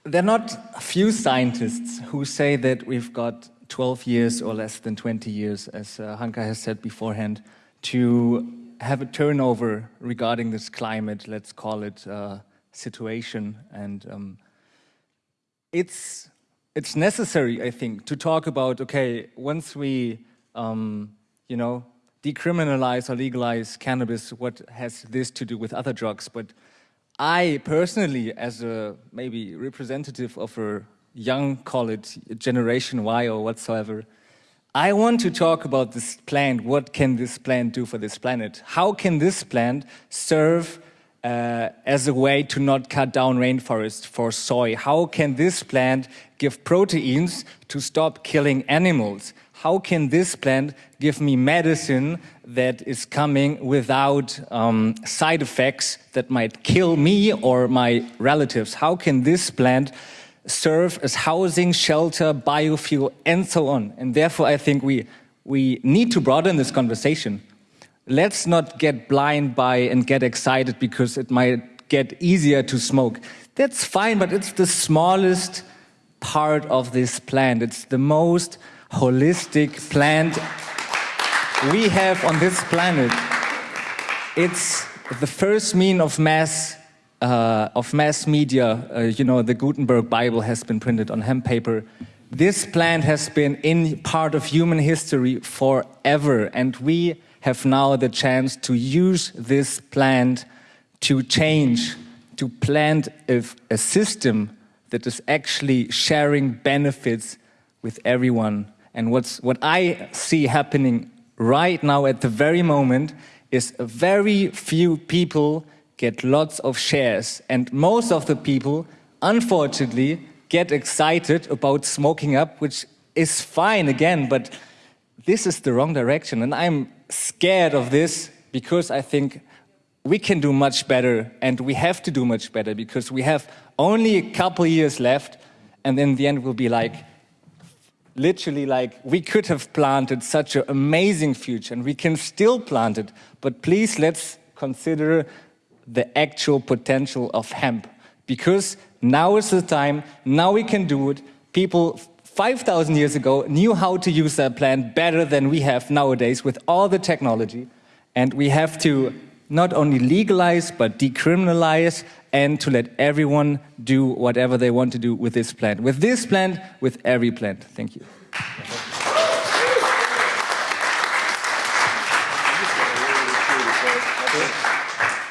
[SPEAKER 10] There are not a few scientists who say that we've got 12 years or less than 20 years, as uh, Hanka has said beforehand, to have a turnover regarding this climate, let's call it uh, situation. And um, it's, it's necessary, I think, to talk about, okay, once we, um, you know, decriminalize or legalize cannabis, what has this to do with other drugs? But I personally, as a maybe representative of a young, call it Generation Y or whatsoever, I want to talk about this plant. What can this plant do for this planet? How can this plant serve uh, as a way to not cut down rainforest for soy? How can this plant give proteins to stop killing animals? How can this plant give me medicine that is coming without um, side effects that might kill me or my relatives? How can this plant serve as housing, shelter, biofuel, and so on. And therefore, I think we, we need to broaden this conversation. Let's not get blind by and get excited because it might get easier to smoke. That's fine, but it's the smallest part of this plant. It's the most holistic plant we have on this planet. It's the first mean of mass uh, of mass media, uh, you know, the Gutenberg Bible has been printed on hemp paper. This plant has been in part of human history forever, and we have now the chance to use this plant to change, to plant a, a system that is actually sharing benefits with everyone. And what's, what I see happening right now at the very moment is very few people get lots of shares. And most of the people, unfortunately, get excited about smoking up, which is fine again, but this is the wrong direction. And I'm scared of this because I think we can do much better and we have to do much better because we have only a couple years left and in the end we'll be like, literally like, we could have planted such an amazing future and we can still plant it, but please let's consider the actual potential of hemp. Because now is the time, now we can do it. People 5,000 years ago knew how to use that plant better than we have nowadays with all the technology. And we have to not only legalize, but decriminalize and to let everyone do whatever they want to do with this plant. With this plant, with every plant. Thank you.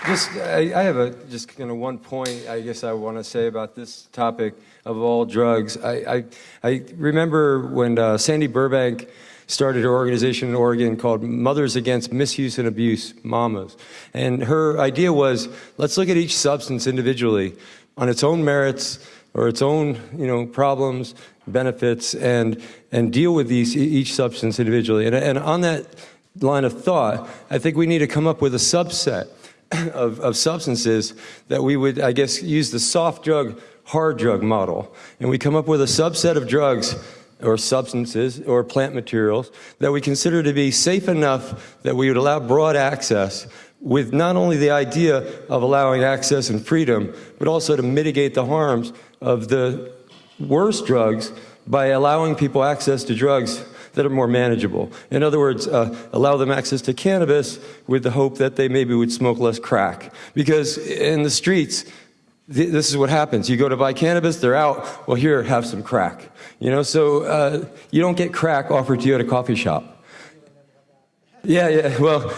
[SPEAKER 1] Just, I, I have a, just kind of one point I guess I want to say about this topic of all drugs. I, I, I remember when uh, Sandy Burbank started her organization in Oregon called Mothers Against Misuse and Abuse, MAMAs. And her idea was, let's look at each substance individually on its own merits or its own, you know, problems, benefits, and, and deal with these, each substance individually. And, and on that line of thought, I think we need to come up with a subset [COUGHS] of, of substances that we would, I guess, use the soft drug, hard drug model. And we come up with a subset of drugs or substances or plant materials that we consider to be safe enough that we would allow broad access with not only the idea of allowing access and freedom, but also to mitigate the harms of the worst drugs by allowing people access to drugs that are more manageable. In other words, uh, allow them access to cannabis with the hope that they maybe would smoke less crack. Because in the streets, th this is what happens. You go to buy cannabis, they're out, well here, have some crack. You know, so uh, you don't get crack offered to you at a coffee shop. Yeah, yeah, well,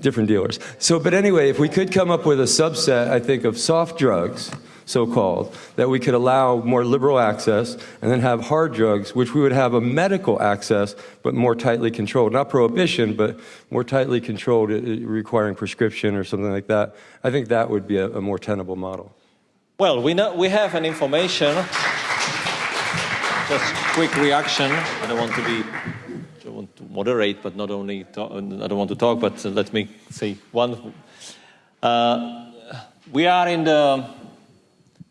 [SPEAKER 1] different dealers. So, but anyway, if we could come up with a subset, I think, of soft drugs, so-called, that we could allow more liberal access and then have hard drugs, which we would have a medical access, but more tightly controlled. Not prohibition, but more tightly controlled, uh, requiring prescription or something like that. I think that would be a, a more tenable model.
[SPEAKER 2] Well, we, know, we have an information. Just quick reaction. I don't want to be, I want to moderate, but not only, talk, I don't want to talk, but let me say one. Uh, we are in the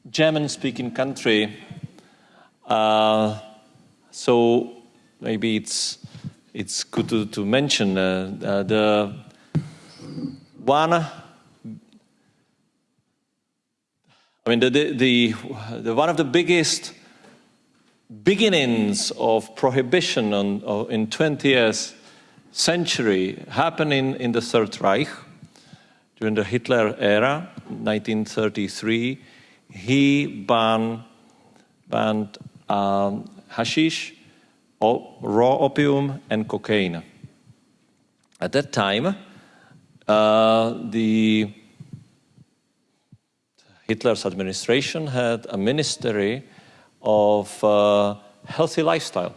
[SPEAKER 2] German-speaking country, uh, so maybe it's it's good to, to mention uh, uh, the one. I mean, the, the, the, the, one of the biggest beginnings of prohibition on, in 20th century happened in, in the Third Reich during the Hitler era, 1933. He banned, banned um, hashish, raw opium, and cocaine. At that time, uh, the Hitler's administration had a ministry of uh, healthy lifestyle.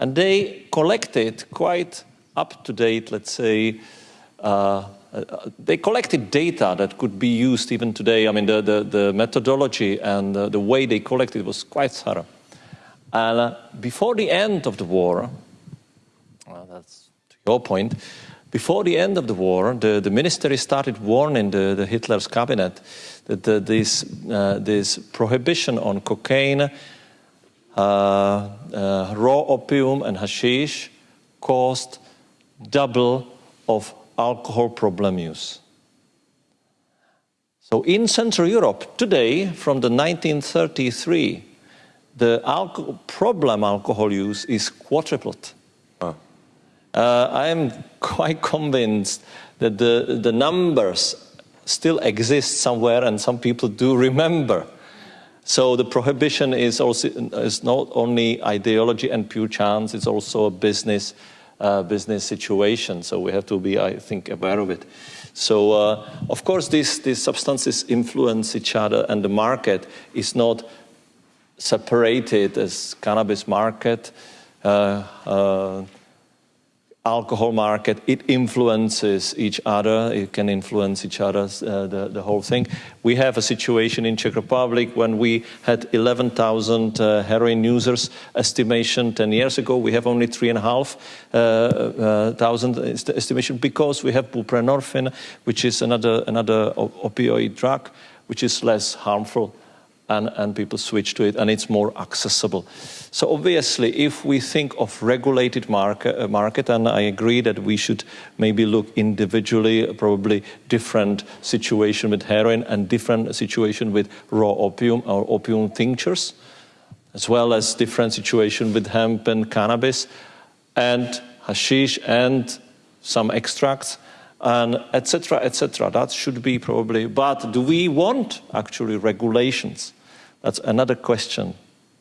[SPEAKER 2] And they collected quite up to date, let's say, uh, uh, they collected data that could be used even today. I mean, the, the, the methodology and the, the, way they collected was quite thorough. And uh, before the end of the war, well, that's to your point, before the end of the war, the, the ministry started warning the, the Hitler's cabinet that the, this, uh, this prohibition on cocaine, uh, uh, raw opium, and hashish caused double of alcohol problem use. So in Central Europe today, from the 1933, the alcohol, problem alcohol use is quadrupled. Uh, I am quite convinced that the, the numbers still exist somewhere and some people do remember. So the prohibition is, also, is not only ideology and pure chance, it's also a business, uh, business situation. So we have to be, I think, aware of it. So uh, of course these, these substances influence each other and the market is not separated as cannabis market. Uh, uh alcohol market, it influences each other. It can influence each other, uh, the, the whole thing. We have a situation in Czech Republic when we had 11,000 uh, heroin users estimation 10 years ago. We have only 3,500 uh, uh thousand estimation because we have buprenorphine, which is another, another opioid drug, which is less harmful and, and people switch to it and it's more accessible. So obviously, if we think of regulated market, uh, market, and I agree that we should maybe look individually, probably different situation with heroin and different situation with raw opium or opium tinctures, as well as different situation with hemp and cannabis, and hashish and some extracts, and etc. etc. That should be probably. But do we want actually regulations? That's another question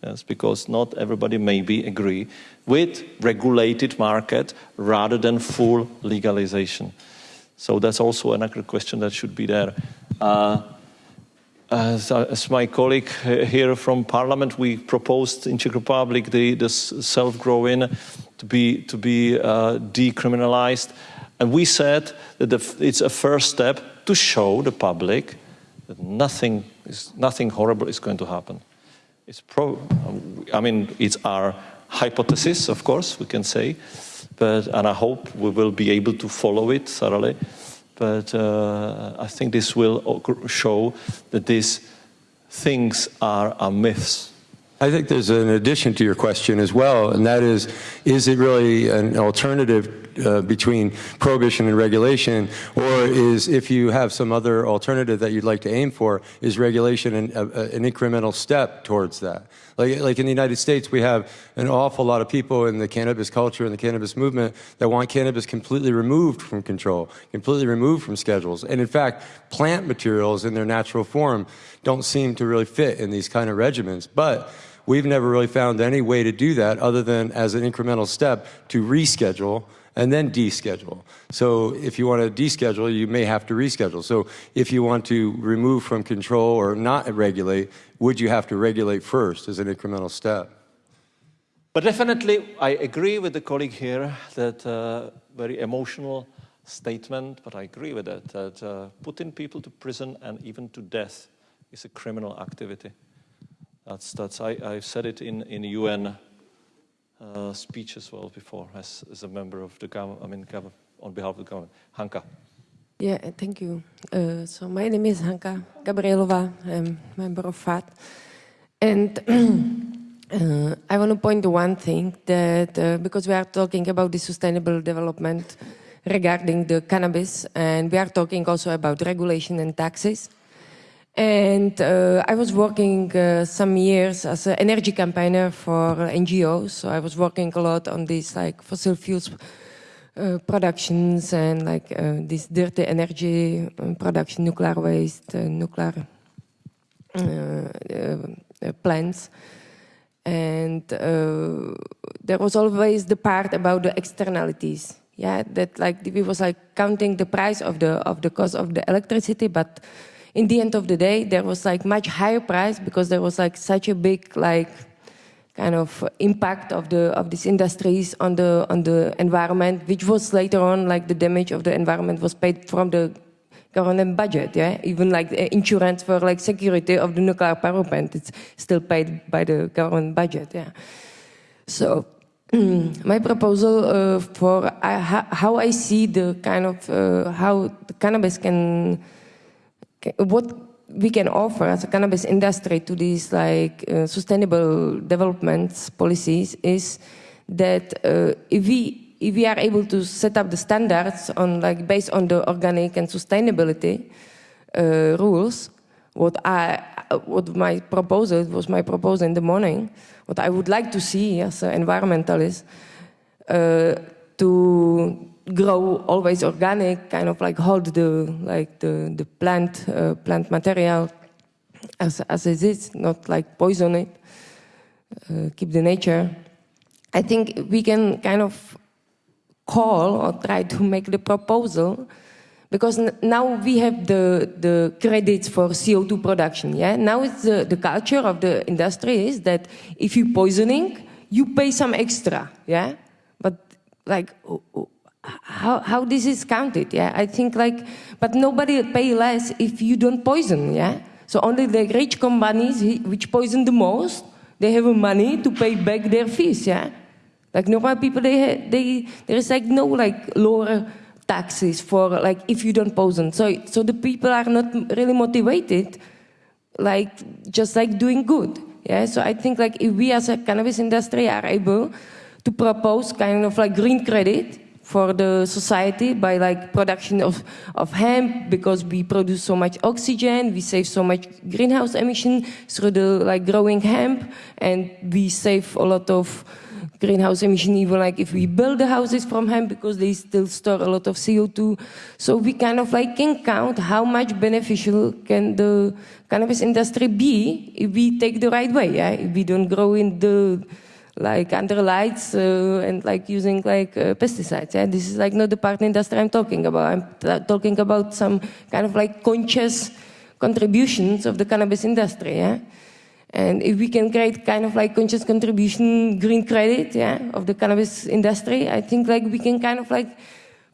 [SPEAKER 2] Yes, because not everybody maybe agree with regulated market rather than full legalization. So that's also another question that should be there. Uh, as, as, my colleague here from Parliament, we proposed in Czech Republic the, the self-growing to be to be uh, decriminalized, and we said that the, it's a first step to show the public that nothing is nothing horrible is going to happen. It's pro, I mean, it's our hypothesis, of course, we can say, but, and I hope we will be able to follow it thoroughly. But uh, I think this will show that these things are, are myths.
[SPEAKER 1] I think there's an addition to your question as well, and that is, is it really an alternative uh, between prohibition and regulation, or is if you have some other alternative that you'd like to aim for, is regulation an, a, an incremental step towards that? Like, like in the United States, we have an awful lot of people in the cannabis culture and the cannabis movement that want cannabis completely removed from control, completely removed from schedules. And in fact, plant materials in their natural form don't seem to really fit in these kind of regimens. But we've never really found any way to do that other than as an incremental step to reschedule and then deschedule. So if you want to deschedule, you may have to reschedule. So if you want to remove from control or not regulate, would you have to regulate first as an incremental step?
[SPEAKER 2] But definitely, I agree with the colleague here that uh, very emotional statement, but I agree with that, that uh, putting people to prison and even to death is a criminal activity. That's, that's, I, I've said it in, in UN uh, speech as well before as, as a member of the government, I mean, on behalf of the government. Hanka.
[SPEAKER 11] Yeah, thank you. Uh, so my name is Hanka Gabrielova. I'm a member of FAT. And [CLEARS THROAT] uh, I want to point to one thing that uh, because we are talking about the sustainable development regarding the cannabis, and we are talking also about regulation and taxes. And uh, I was working uh, some years as an energy campaigner for NGOs. So I was working a lot on these like fossil fuels uh, productions and like uh, this dirty energy um, production, nuclear waste, uh, nuclear uh, plants. And there was always the part about the externalities. Yeah, that like we was like counting the price of the of the cost of the electricity, but in the end of the day, there was like much higher price because there was like such a big like kind of impact of the of these industries on the on the environment, which was later on like the damage of the environment was paid from the government budget. Yeah, even like insurance for like security of the nuclear power plant, it's still paid by the government budget. Yeah, so. [CLEARS THROAT] my proposal uh, for uh, how I see the kind of uh, how the cannabis can, what we can offer as a cannabis industry to these like uh, sustainable developments policies is that uh, if we if we are able to set up the standards on like based on the organic and sustainability uh, rules, what I what my proposal was my proposal in the morning, what I would like to see as an environmentalist uh, to grow always organic, kind of like hold the like the the plant uh, plant material as as it is, not like poison it, uh, keep the nature. I think we can kind of call or try to make the proposal because now we have the, the credits for CO2 production. Yeah, now it's the, the culture of the industry is that if you poisoning, you pay some extra. Yeah, but like how, how this is counted, yeah? I think like, but nobody pay less if you don't poison, yeah? So only the rich companies which poison the most, they have money to pay back their fees, yeah? Like normal people, they, they, there is like no like lower taxes for like if you don't poison. So, so the people are not really motivated, like just like doing good, yeah? So I think like if we as a cannabis industry are able to propose kind of like green credit, for the society by like production of, of hemp because we produce so much oxygen, we save so much greenhouse emission through the like growing hemp and we save a lot of greenhouse emission even like if we build the houses from hemp because they still store a lot of CO2. So we kind of like can count how much beneficial can the cannabis industry be if we take the right way, yeah? if we don't grow in the like under lights uh, and like using like uh, pesticides. Yeah? This is like not the part industry I'm talking about. I'm talking about some kind of like conscious contributions of the cannabis industry. Yeah? And if we can create kind of like conscious contribution green credit yeah, of the cannabis industry, I think like we can kind of like,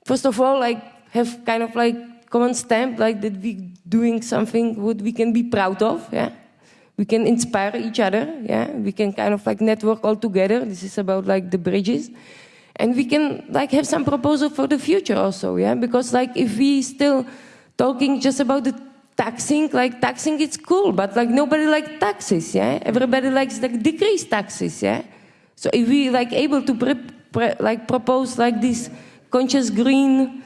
[SPEAKER 11] first of all, like have kind of like common stamp like that we doing something what we can be proud of. Yeah we can inspire each other yeah? We can kind of like network all together. This is about like the bridges. And we can like have some proposal for the future also yeah? Because like if we still talking just about the taxing like taxing it's cool but like nobody like taxes yeah? Everybody likes like decrease taxes yeah? So if we like able to pre pre like propose like this conscious green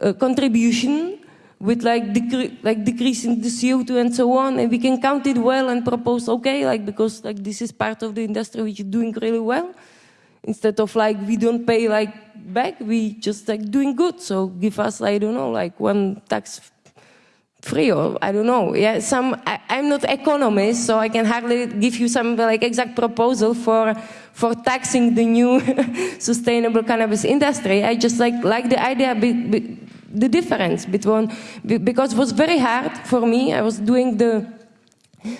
[SPEAKER 11] uh, contribution with like, decre like decreasing the CO2 and so on, and we can count it well and propose, okay, like because like this is part of the industry which is doing really well. Instead of like we don't pay like back, we just like doing good. So give us, I don't know, like one tax free or I don't know. Yeah, some I, am not economist, so I can hardly give you some like exact proposal for for taxing the new [LAUGHS] sustainable cannabis industry. I just like like the idea the difference between, because it was very hard for me. I was doing the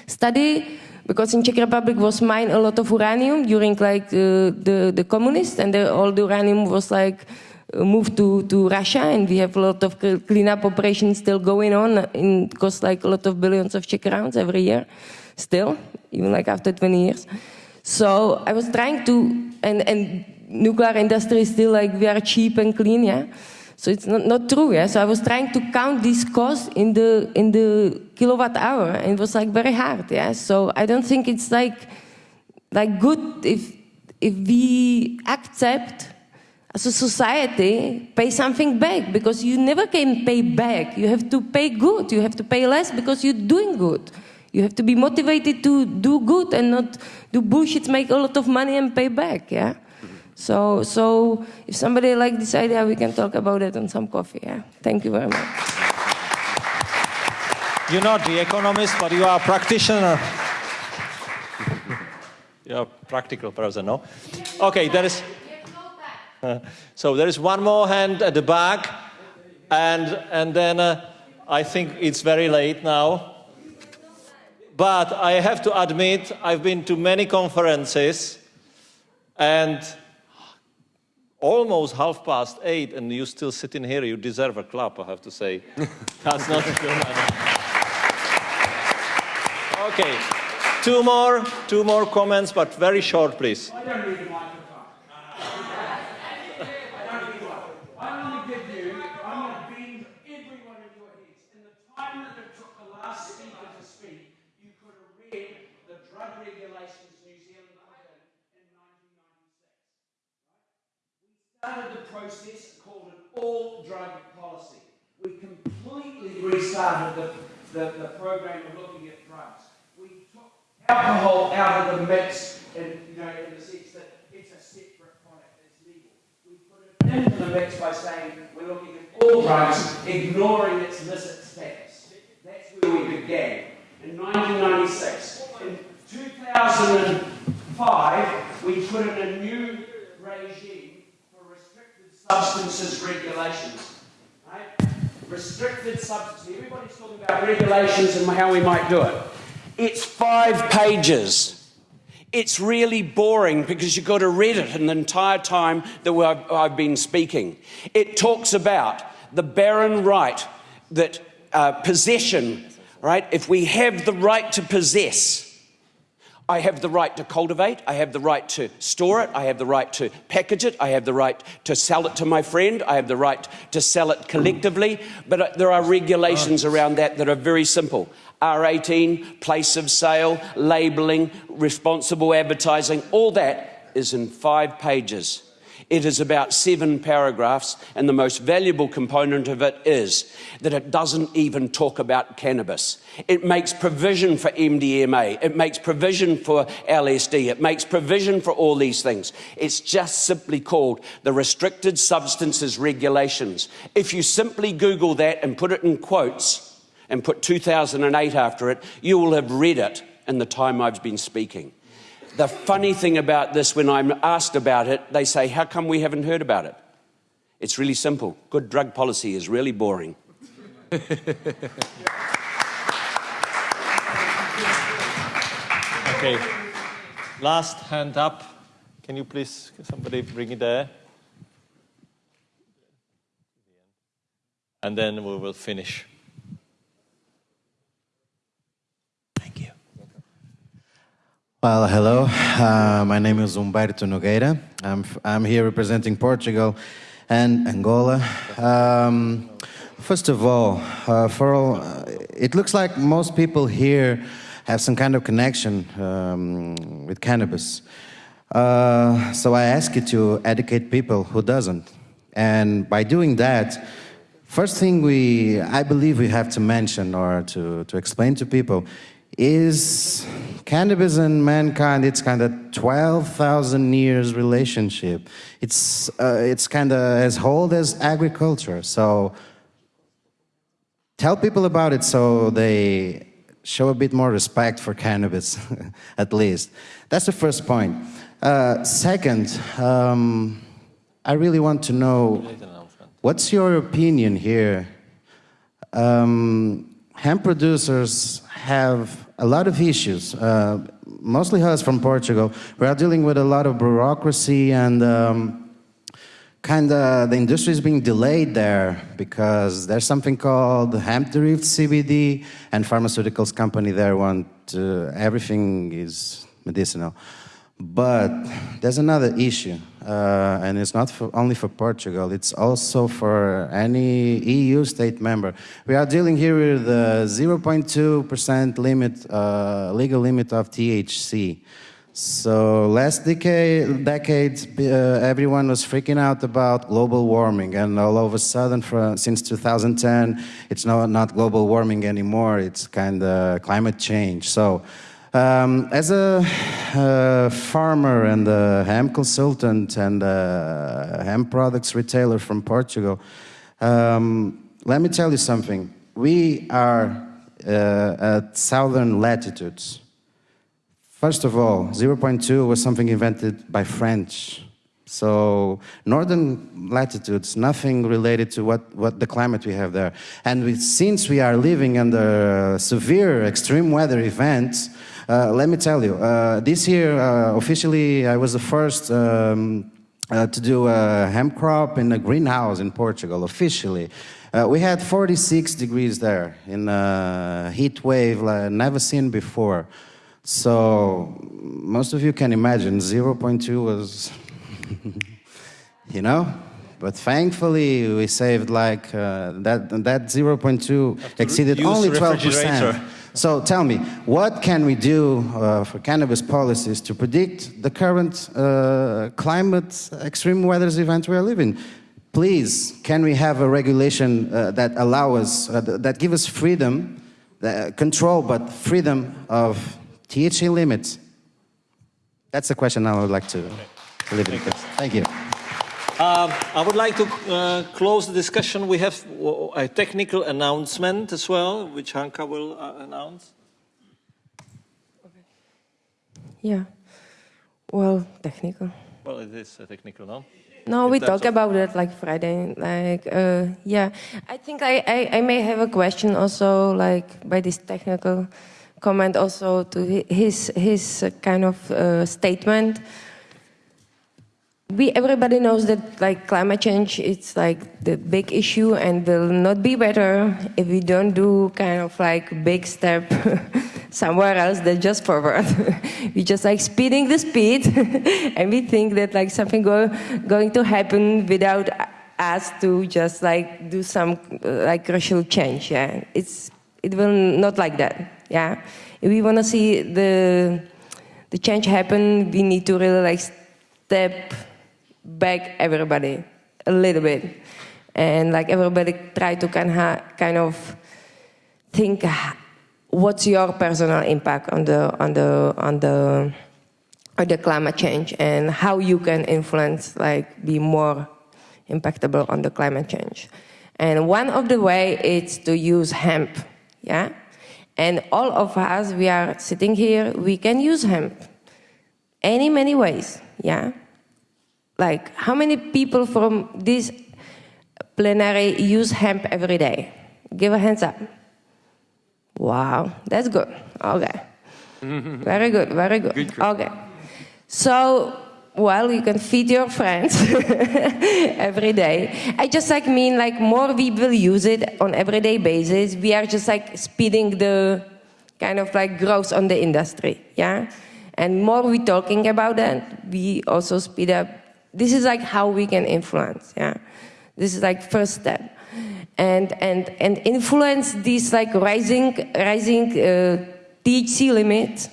[SPEAKER 11] study because in Czech Republic was mined a lot of uranium during like uh, the the communists, and the, all the uranium was like uh, moved to to Russia, and we have a lot of cleanup operations still going on. In cost like a lot of billions of Czech crowns every year, still even like after 20 years. So I was trying to, and and nuclear industry is still like we are cheap and clean, yeah. So it's not, not true, yeah? So I was trying to count these costs in the, in the kilowatt hour, and it was like very hard, yeah? So I don't think it's like, like good if, if we accept as a society, pay something back because you never can pay back. You have to pay good. You have to pay less because you're doing good. You have to be motivated to do good and not do bullshit, make a lot of money and pay back. Yeah. So, so if somebody like this idea, we can talk about it on some coffee. Yeah. Thank you very much.
[SPEAKER 2] You're not the economist, but you are a practitioner. [LAUGHS] You're a practical person, no? Okay, there is. [LAUGHS] so there is one more hand at the back, and and then uh, I think it's very late now. But I have to admit, I've been to many conferences, and almost half past eight, and you still sitting here. You deserve a clap, I have to say. [LAUGHS] That's not good. Okay, two more, two more comments, but very short, please.
[SPEAKER 5] I don't need a microphone. I don't need one. I'm going to give you, I'm going to beam everyone in your heads. In the time that it took the last speaker to speak, you could have read the drug regulations New Zealand put in in 1996. We started the process called an all drug policy. We completely restarted the, the, the program of looking at drugs. We took alcohol out of the mix in, you know, in the sense that it's a separate product, it's legal. We put it into the mix by saying we're looking at all drugs, ignoring its illicit status. That's where we began. In 1996. In 2005, we put in a new regime substances regulations. Right? Restricted substances. Everybody's talking about regulations and how we might do it. It's five pages. It's really boring because you've got to read it in the entire time that I've, I've been speaking. It talks about the barren right that uh, possession, right? If we have the right to possess, I have the right to cultivate, I have the right to store it, I have the right to package it, I have the right to sell it to my friend, I have the right to sell it collectively, but uh, there are regulations around that that are very simple. R18, place of sale, labelling, responsible advertising, all that is in five pages. It is about seven paragraphs, and the most valuable component of it is that it doesn't even talk about cannabis. It makes provision for MDMA, it makes provision for LSD, it makes provision for all these things. It's just simply called the Restricted Substances Regulations. If you simply Google that and put it in quotes and put 2008 after it, you will have read it in the time I've been speaking. The funny thing about this, when I'm asked about it, they say, How come we haven't heard about it? It's really simple. Good drug policy is really boring. [LAUGHS]
[SPEAKER 2] Okay. Last hand up. Can you please, somebody bring it there? And then we will finish.
[SPEAKER 12] Well, hello. Uh, my name is Humberto Nogueira. I'm, I'm here representing Portugal and Angola. Um, first of all, uh, for all, uh, it looks like most people here have some kind of connection um, with cannabis. Uh, so I ask you to educate people who doesn't. And by doing that, first thing we, I believe we have to mention or to, to explain to people is cannabis and mankind it's kind of 12,000 years relationship. It's uh, it's kind of as old as agriculture. So tell people about it so they show a bit more respect for cannabis [LAUGHS] at least. That's the first point. Uh, second um, i really want to know what's your opinion here? Um, hemp producers have a lot of issues, uh, mostly us from Portugal. We are dealing with a lot of bureaucracy and um, kind of the industry is being delayed there because there's something called hemp derived CBD, and pharmaceuticals company there want uh, everything is medicinal. But there's another issue, uh, and it's not for, only for Portugal, it's also for any EU state member. We are dealing here with the 0.2% limit, uh, legal limit of THC. So last decade, decade uh, everyone was freaking out about global warming, and all of a sudden, for, since 2010, it's not, not global warming anymore, it's kind of climate change. So um, as a uh, farmer and a hemp consultant and a hemp products retailer from Portugal. Um, let me tell you something. We are uh, at southern latitudes. First of all, 0.2 was something invented by French. So northern latitudes, nothing related to what, what the climate we have there. And we, since we are living under severe extreme weather events, uh, let me tell you, uh, this year uh, officially I was the first um, uh, to do a hemp crop in a greenhouse in Portugal, officially. Uh, we had 46 degrees there in a heat wave like never seen before. So most of you can imagine 0.2 was, [LAUGHS] you know? But thankfully we saved like uh, that, that 0.2 exceeded only 12%. So tell me, what can we do uh, for cannabis policies to predict the current uh, climate extreme weather event we are living? Please, can we have a regulation uh, that allow us, uh, that give us freedom, uh, control, but freedom of THC limits? That's the question I would like to, to leave it. Thank you.
[SPEAKER 2] Um, I would like to uh, close the discussion. We have a technical announcement as well, which Hanka will uh, announce.
[SPEAKER 11] Yeah. Well, technical.
[SPEAKER 2] Well, it is uh, technical, no?
[SPEAKER 11] No,
[SPEAKER 2] In
[SPEAKER 11] we talk about it like Friday. Like, uh, yeah. I think I, I, I may have a question also, like by this technical comment, also to his his uh, kind of uh, statement. We everybody knows that like climate change, it's like the big issue, and will not be better if we don't do kind of like big step [LAUGHS] somewhere else than just forward. [LAUGHS] we just like speeding the speed, [LAUGHS] and we think that like something go, going to happen without us to just like do some like crucial change. Yeah, it's it will not like that. Yeah, if we want to see the the change happen, we need to really like step back everybody a little bit, and like everybody try to kind of kind of think uh, what's your personal impact on the on the on the on the climate change and how you can influence like be more impactable on the climate change. And one of the way is to use hemp yeah? And all of us we are sitting here we can use hemp any many ways yeah like how many people from this plenary use hemp every day give a hands up Wow, that's good. Okay. [LAUGHS] very good, very good. okay. So, well, you can feed your friends [LAUGHS] every day. I just like mean like more we will use it on everyday basis. We are just like speeding the kind of like growth on the industry, yeah? And more we talking about that, we also speed up. This is like how we can influence, yeah? This is like first step and and and influence this like rising rising uh, THC limit.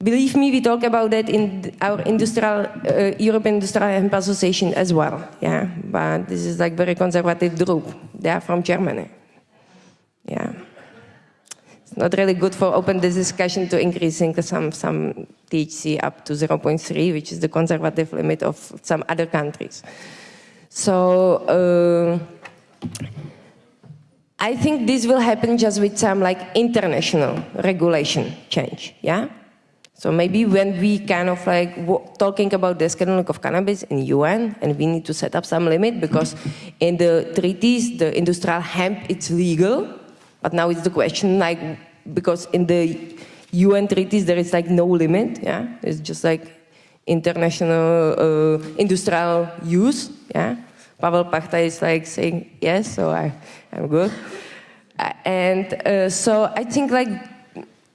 [SPEAKER 11] Believe me, we talk about that in our industrial uh, European Industrial Hemp Association as well. Yeah, but this is like very conservative group. They are from Germany. Yeah, not really good for open this discussion to increasing some some THC up to 0.3, which is the conservative limit of some other countries. So. Uh, I think this will happen just with some like international regulation change, yeah? So maybe when we kind of like talking about the scheduling of cannabis in UN and we need to set up some limit because in the treaties, the industrial hemp, it's legal. But now it's the question like, because in the UN treaties, there is like no limit, yeah? It's just like international uh, industrial use, yeah? Pavel Pachta is like saying yes, so I, I'm good. Uh, and uh, so I think like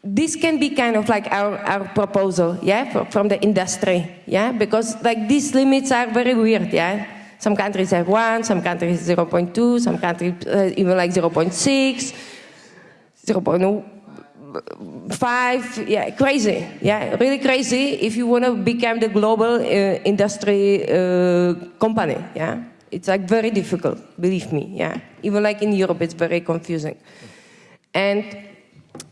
[SPEAKER 11] this can be kind of like our, our proposal, yeah, for, from the industry, yeah, because like these limits are very weird, yeah. Some countries have one, some countries 0.2, some countries uh, even like 0.6, 0.5, yeah, crazy, yeah, really crazy if you want to become the global uh, industry uh, company, yeah. It's like very difficult, believe me, yeah. Even like in Europe, it's very confusing. And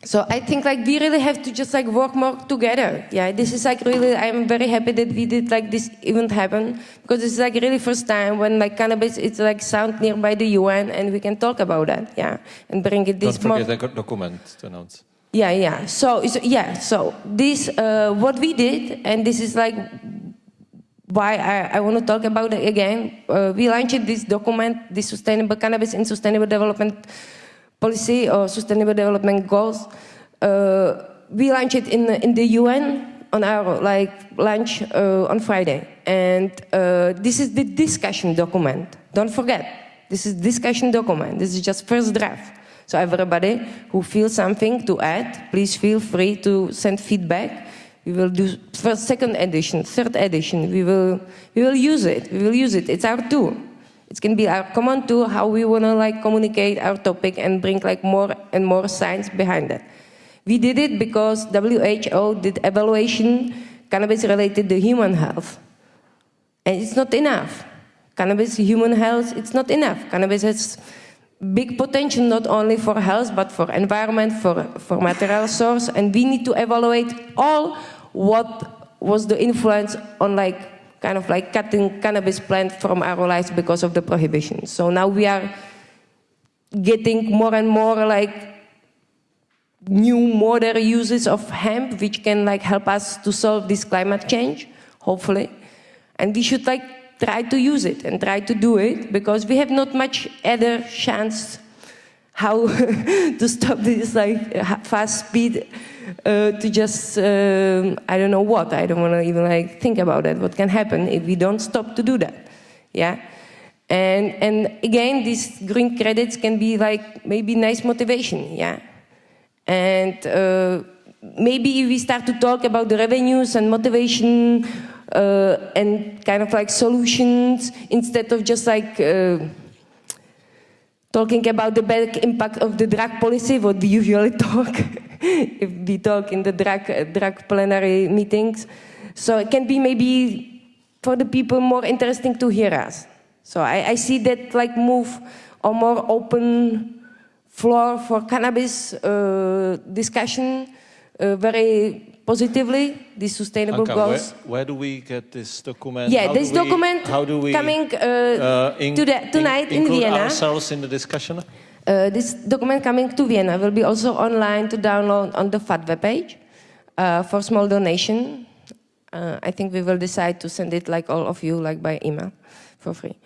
[SPEAKER 11] so I think like we really have to just like work more together. Yeah, this is like really. I'm very happy that we did like this event happen because this is like really first time when like cannabis it's like sound nearby the UN and we can talk about that. Yeah, and bring it this
[SPEAKER 2] Don't
[SPEAKER 11] more.
[SPEAKER 2] forget the document to announce.
[SPEAKER 11] Yeah, yeah. So, so yeah, so this uh, what we did, and this is like why I, I want to talk about it again. Uh, we launched this document, the Sustainable Cannabis and Sustainable Development Policy or Sustainable Development Goals. Uh, we launched it in in the UN on our like launch uh, on Friday, and uh, this is the discussion document. Don't forget, this is discussion document. This is just first draft. So everybody who feels something to add, please feel free to send feedback. We will do first, second edition, third edition. We will, we will use it. We will use it. It's our tool. It can be our common tool how we want to like communicate our topic and bring like more and more science behind it. We did it because WHO did evaluation cannabis related to human health. And it's not enough. Cannabis, human health, it's not enough. Cannabis has big potential not only for health but for environment, for, for material source, and we need to evaluate all what was the influence on like kind of like cutting cannabis plant from our lives because of the prohibition. So now we are getting more and more like new modern uses of hemp which can like help us to solve this climate change, hopefully. And we should like try to use it and try to do it because we have not much other chance how [LAUGHS] to stop this like fast speed uh, to just um I don't know what. I don't want to even like think about it what can happen if we don't stop to do that yeah? And and again these green credits can be like maybe nice motivation yeah? And uh, maybe if we start to talk about the revenues and motivation uh, and kind of like solutions instead of just like uh, talking about the bad impact of the drug policy, what we usually [LAUGHS] talk if we talk in the drug, drug plenary meetings. So it can be maybe for the people more interesting to hear us. So I, I see that like move a more open floor for cannabis uh, discussion uh, very positively, the sustainable
[SPEAKER 2] Anka,
[SPEAKER 11] goals.
[SPEAKER 2] Where, where do we get this document?
[SPEAKER 11] Yeah,
[SPEAKER 2] How
[SPEAKER 11] this
[SPEAKER 2] do we-
[SPEAKER 11] document
[SPEAKER 2] how do we,
[SPEAKER 11] coming uh,
[SPEAKER 2] uh, in-
[SPEAKER 11] to the, tonight in,
[SPEAKER 2] include
[SPEAKER 11] Vienna.
[SPEAKER 2] ourselves in the discussion?
[SPEAKER 11] Uh, this document coming to Vienna will be also online to download on the FAAAT webpage uh, for small donation. Uh, I think we will decide to send it like all of you, like by email, for free.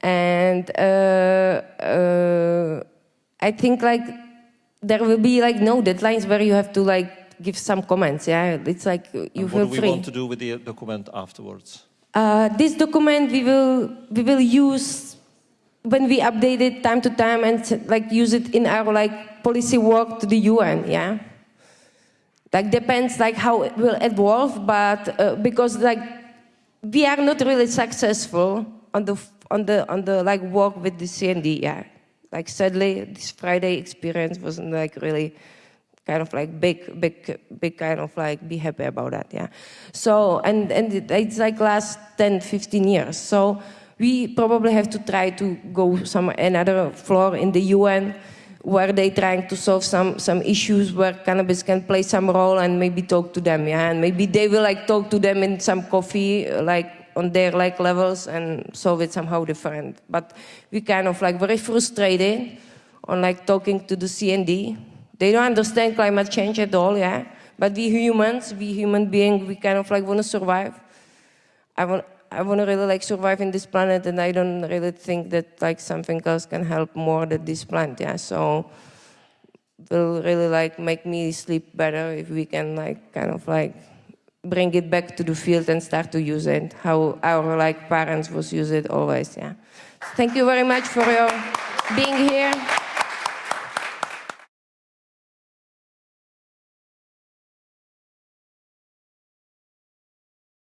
[SPEAKER 11] And uh, uh, I think like there will be like no deadlines where you have to like give some comments. Yeah, it's like you
[SPEAKER 2] And
[SPEAKER 11] feel
[SPEAKER 2] what do we
[SPEAKER 11] free.
[SPEAKER 2] want to do with the document afterwards?
[SPEAKER 11] Uh, this document we will we will use when we update it time to time and like use it in our like policy work to the UN. Yeah, like depends like how it will evolve, but uh, because like we are not really successful on the on the on the like work with the CND. Yeah, like sadly this Friday experience wasn't like really kind of like big, big, big kind of like be happy about that, yeah. So, and, and it- it's like last 10, 15 years. So we probably have to try to go some another floor in the UN where they trying to solve some, some issues where cannabis can play some role and maybe talk to them, yeah. And maybe they will like talk to them in some coffee, like on their like levels and solve it somehow different. But we kind of like very frustrated on like talking to the CND. They don't understand climate change at all, yeah. But we humans, we human beings, we kind of like want to survive. I want, I want to really like survive in this planet, and I don't really think that like something else can help more than this plant, yeah. So will really like make me sleep better if we can like kind of like bring it back to the field and start to use it how our like parents was use it always yeah thank you very much for your being here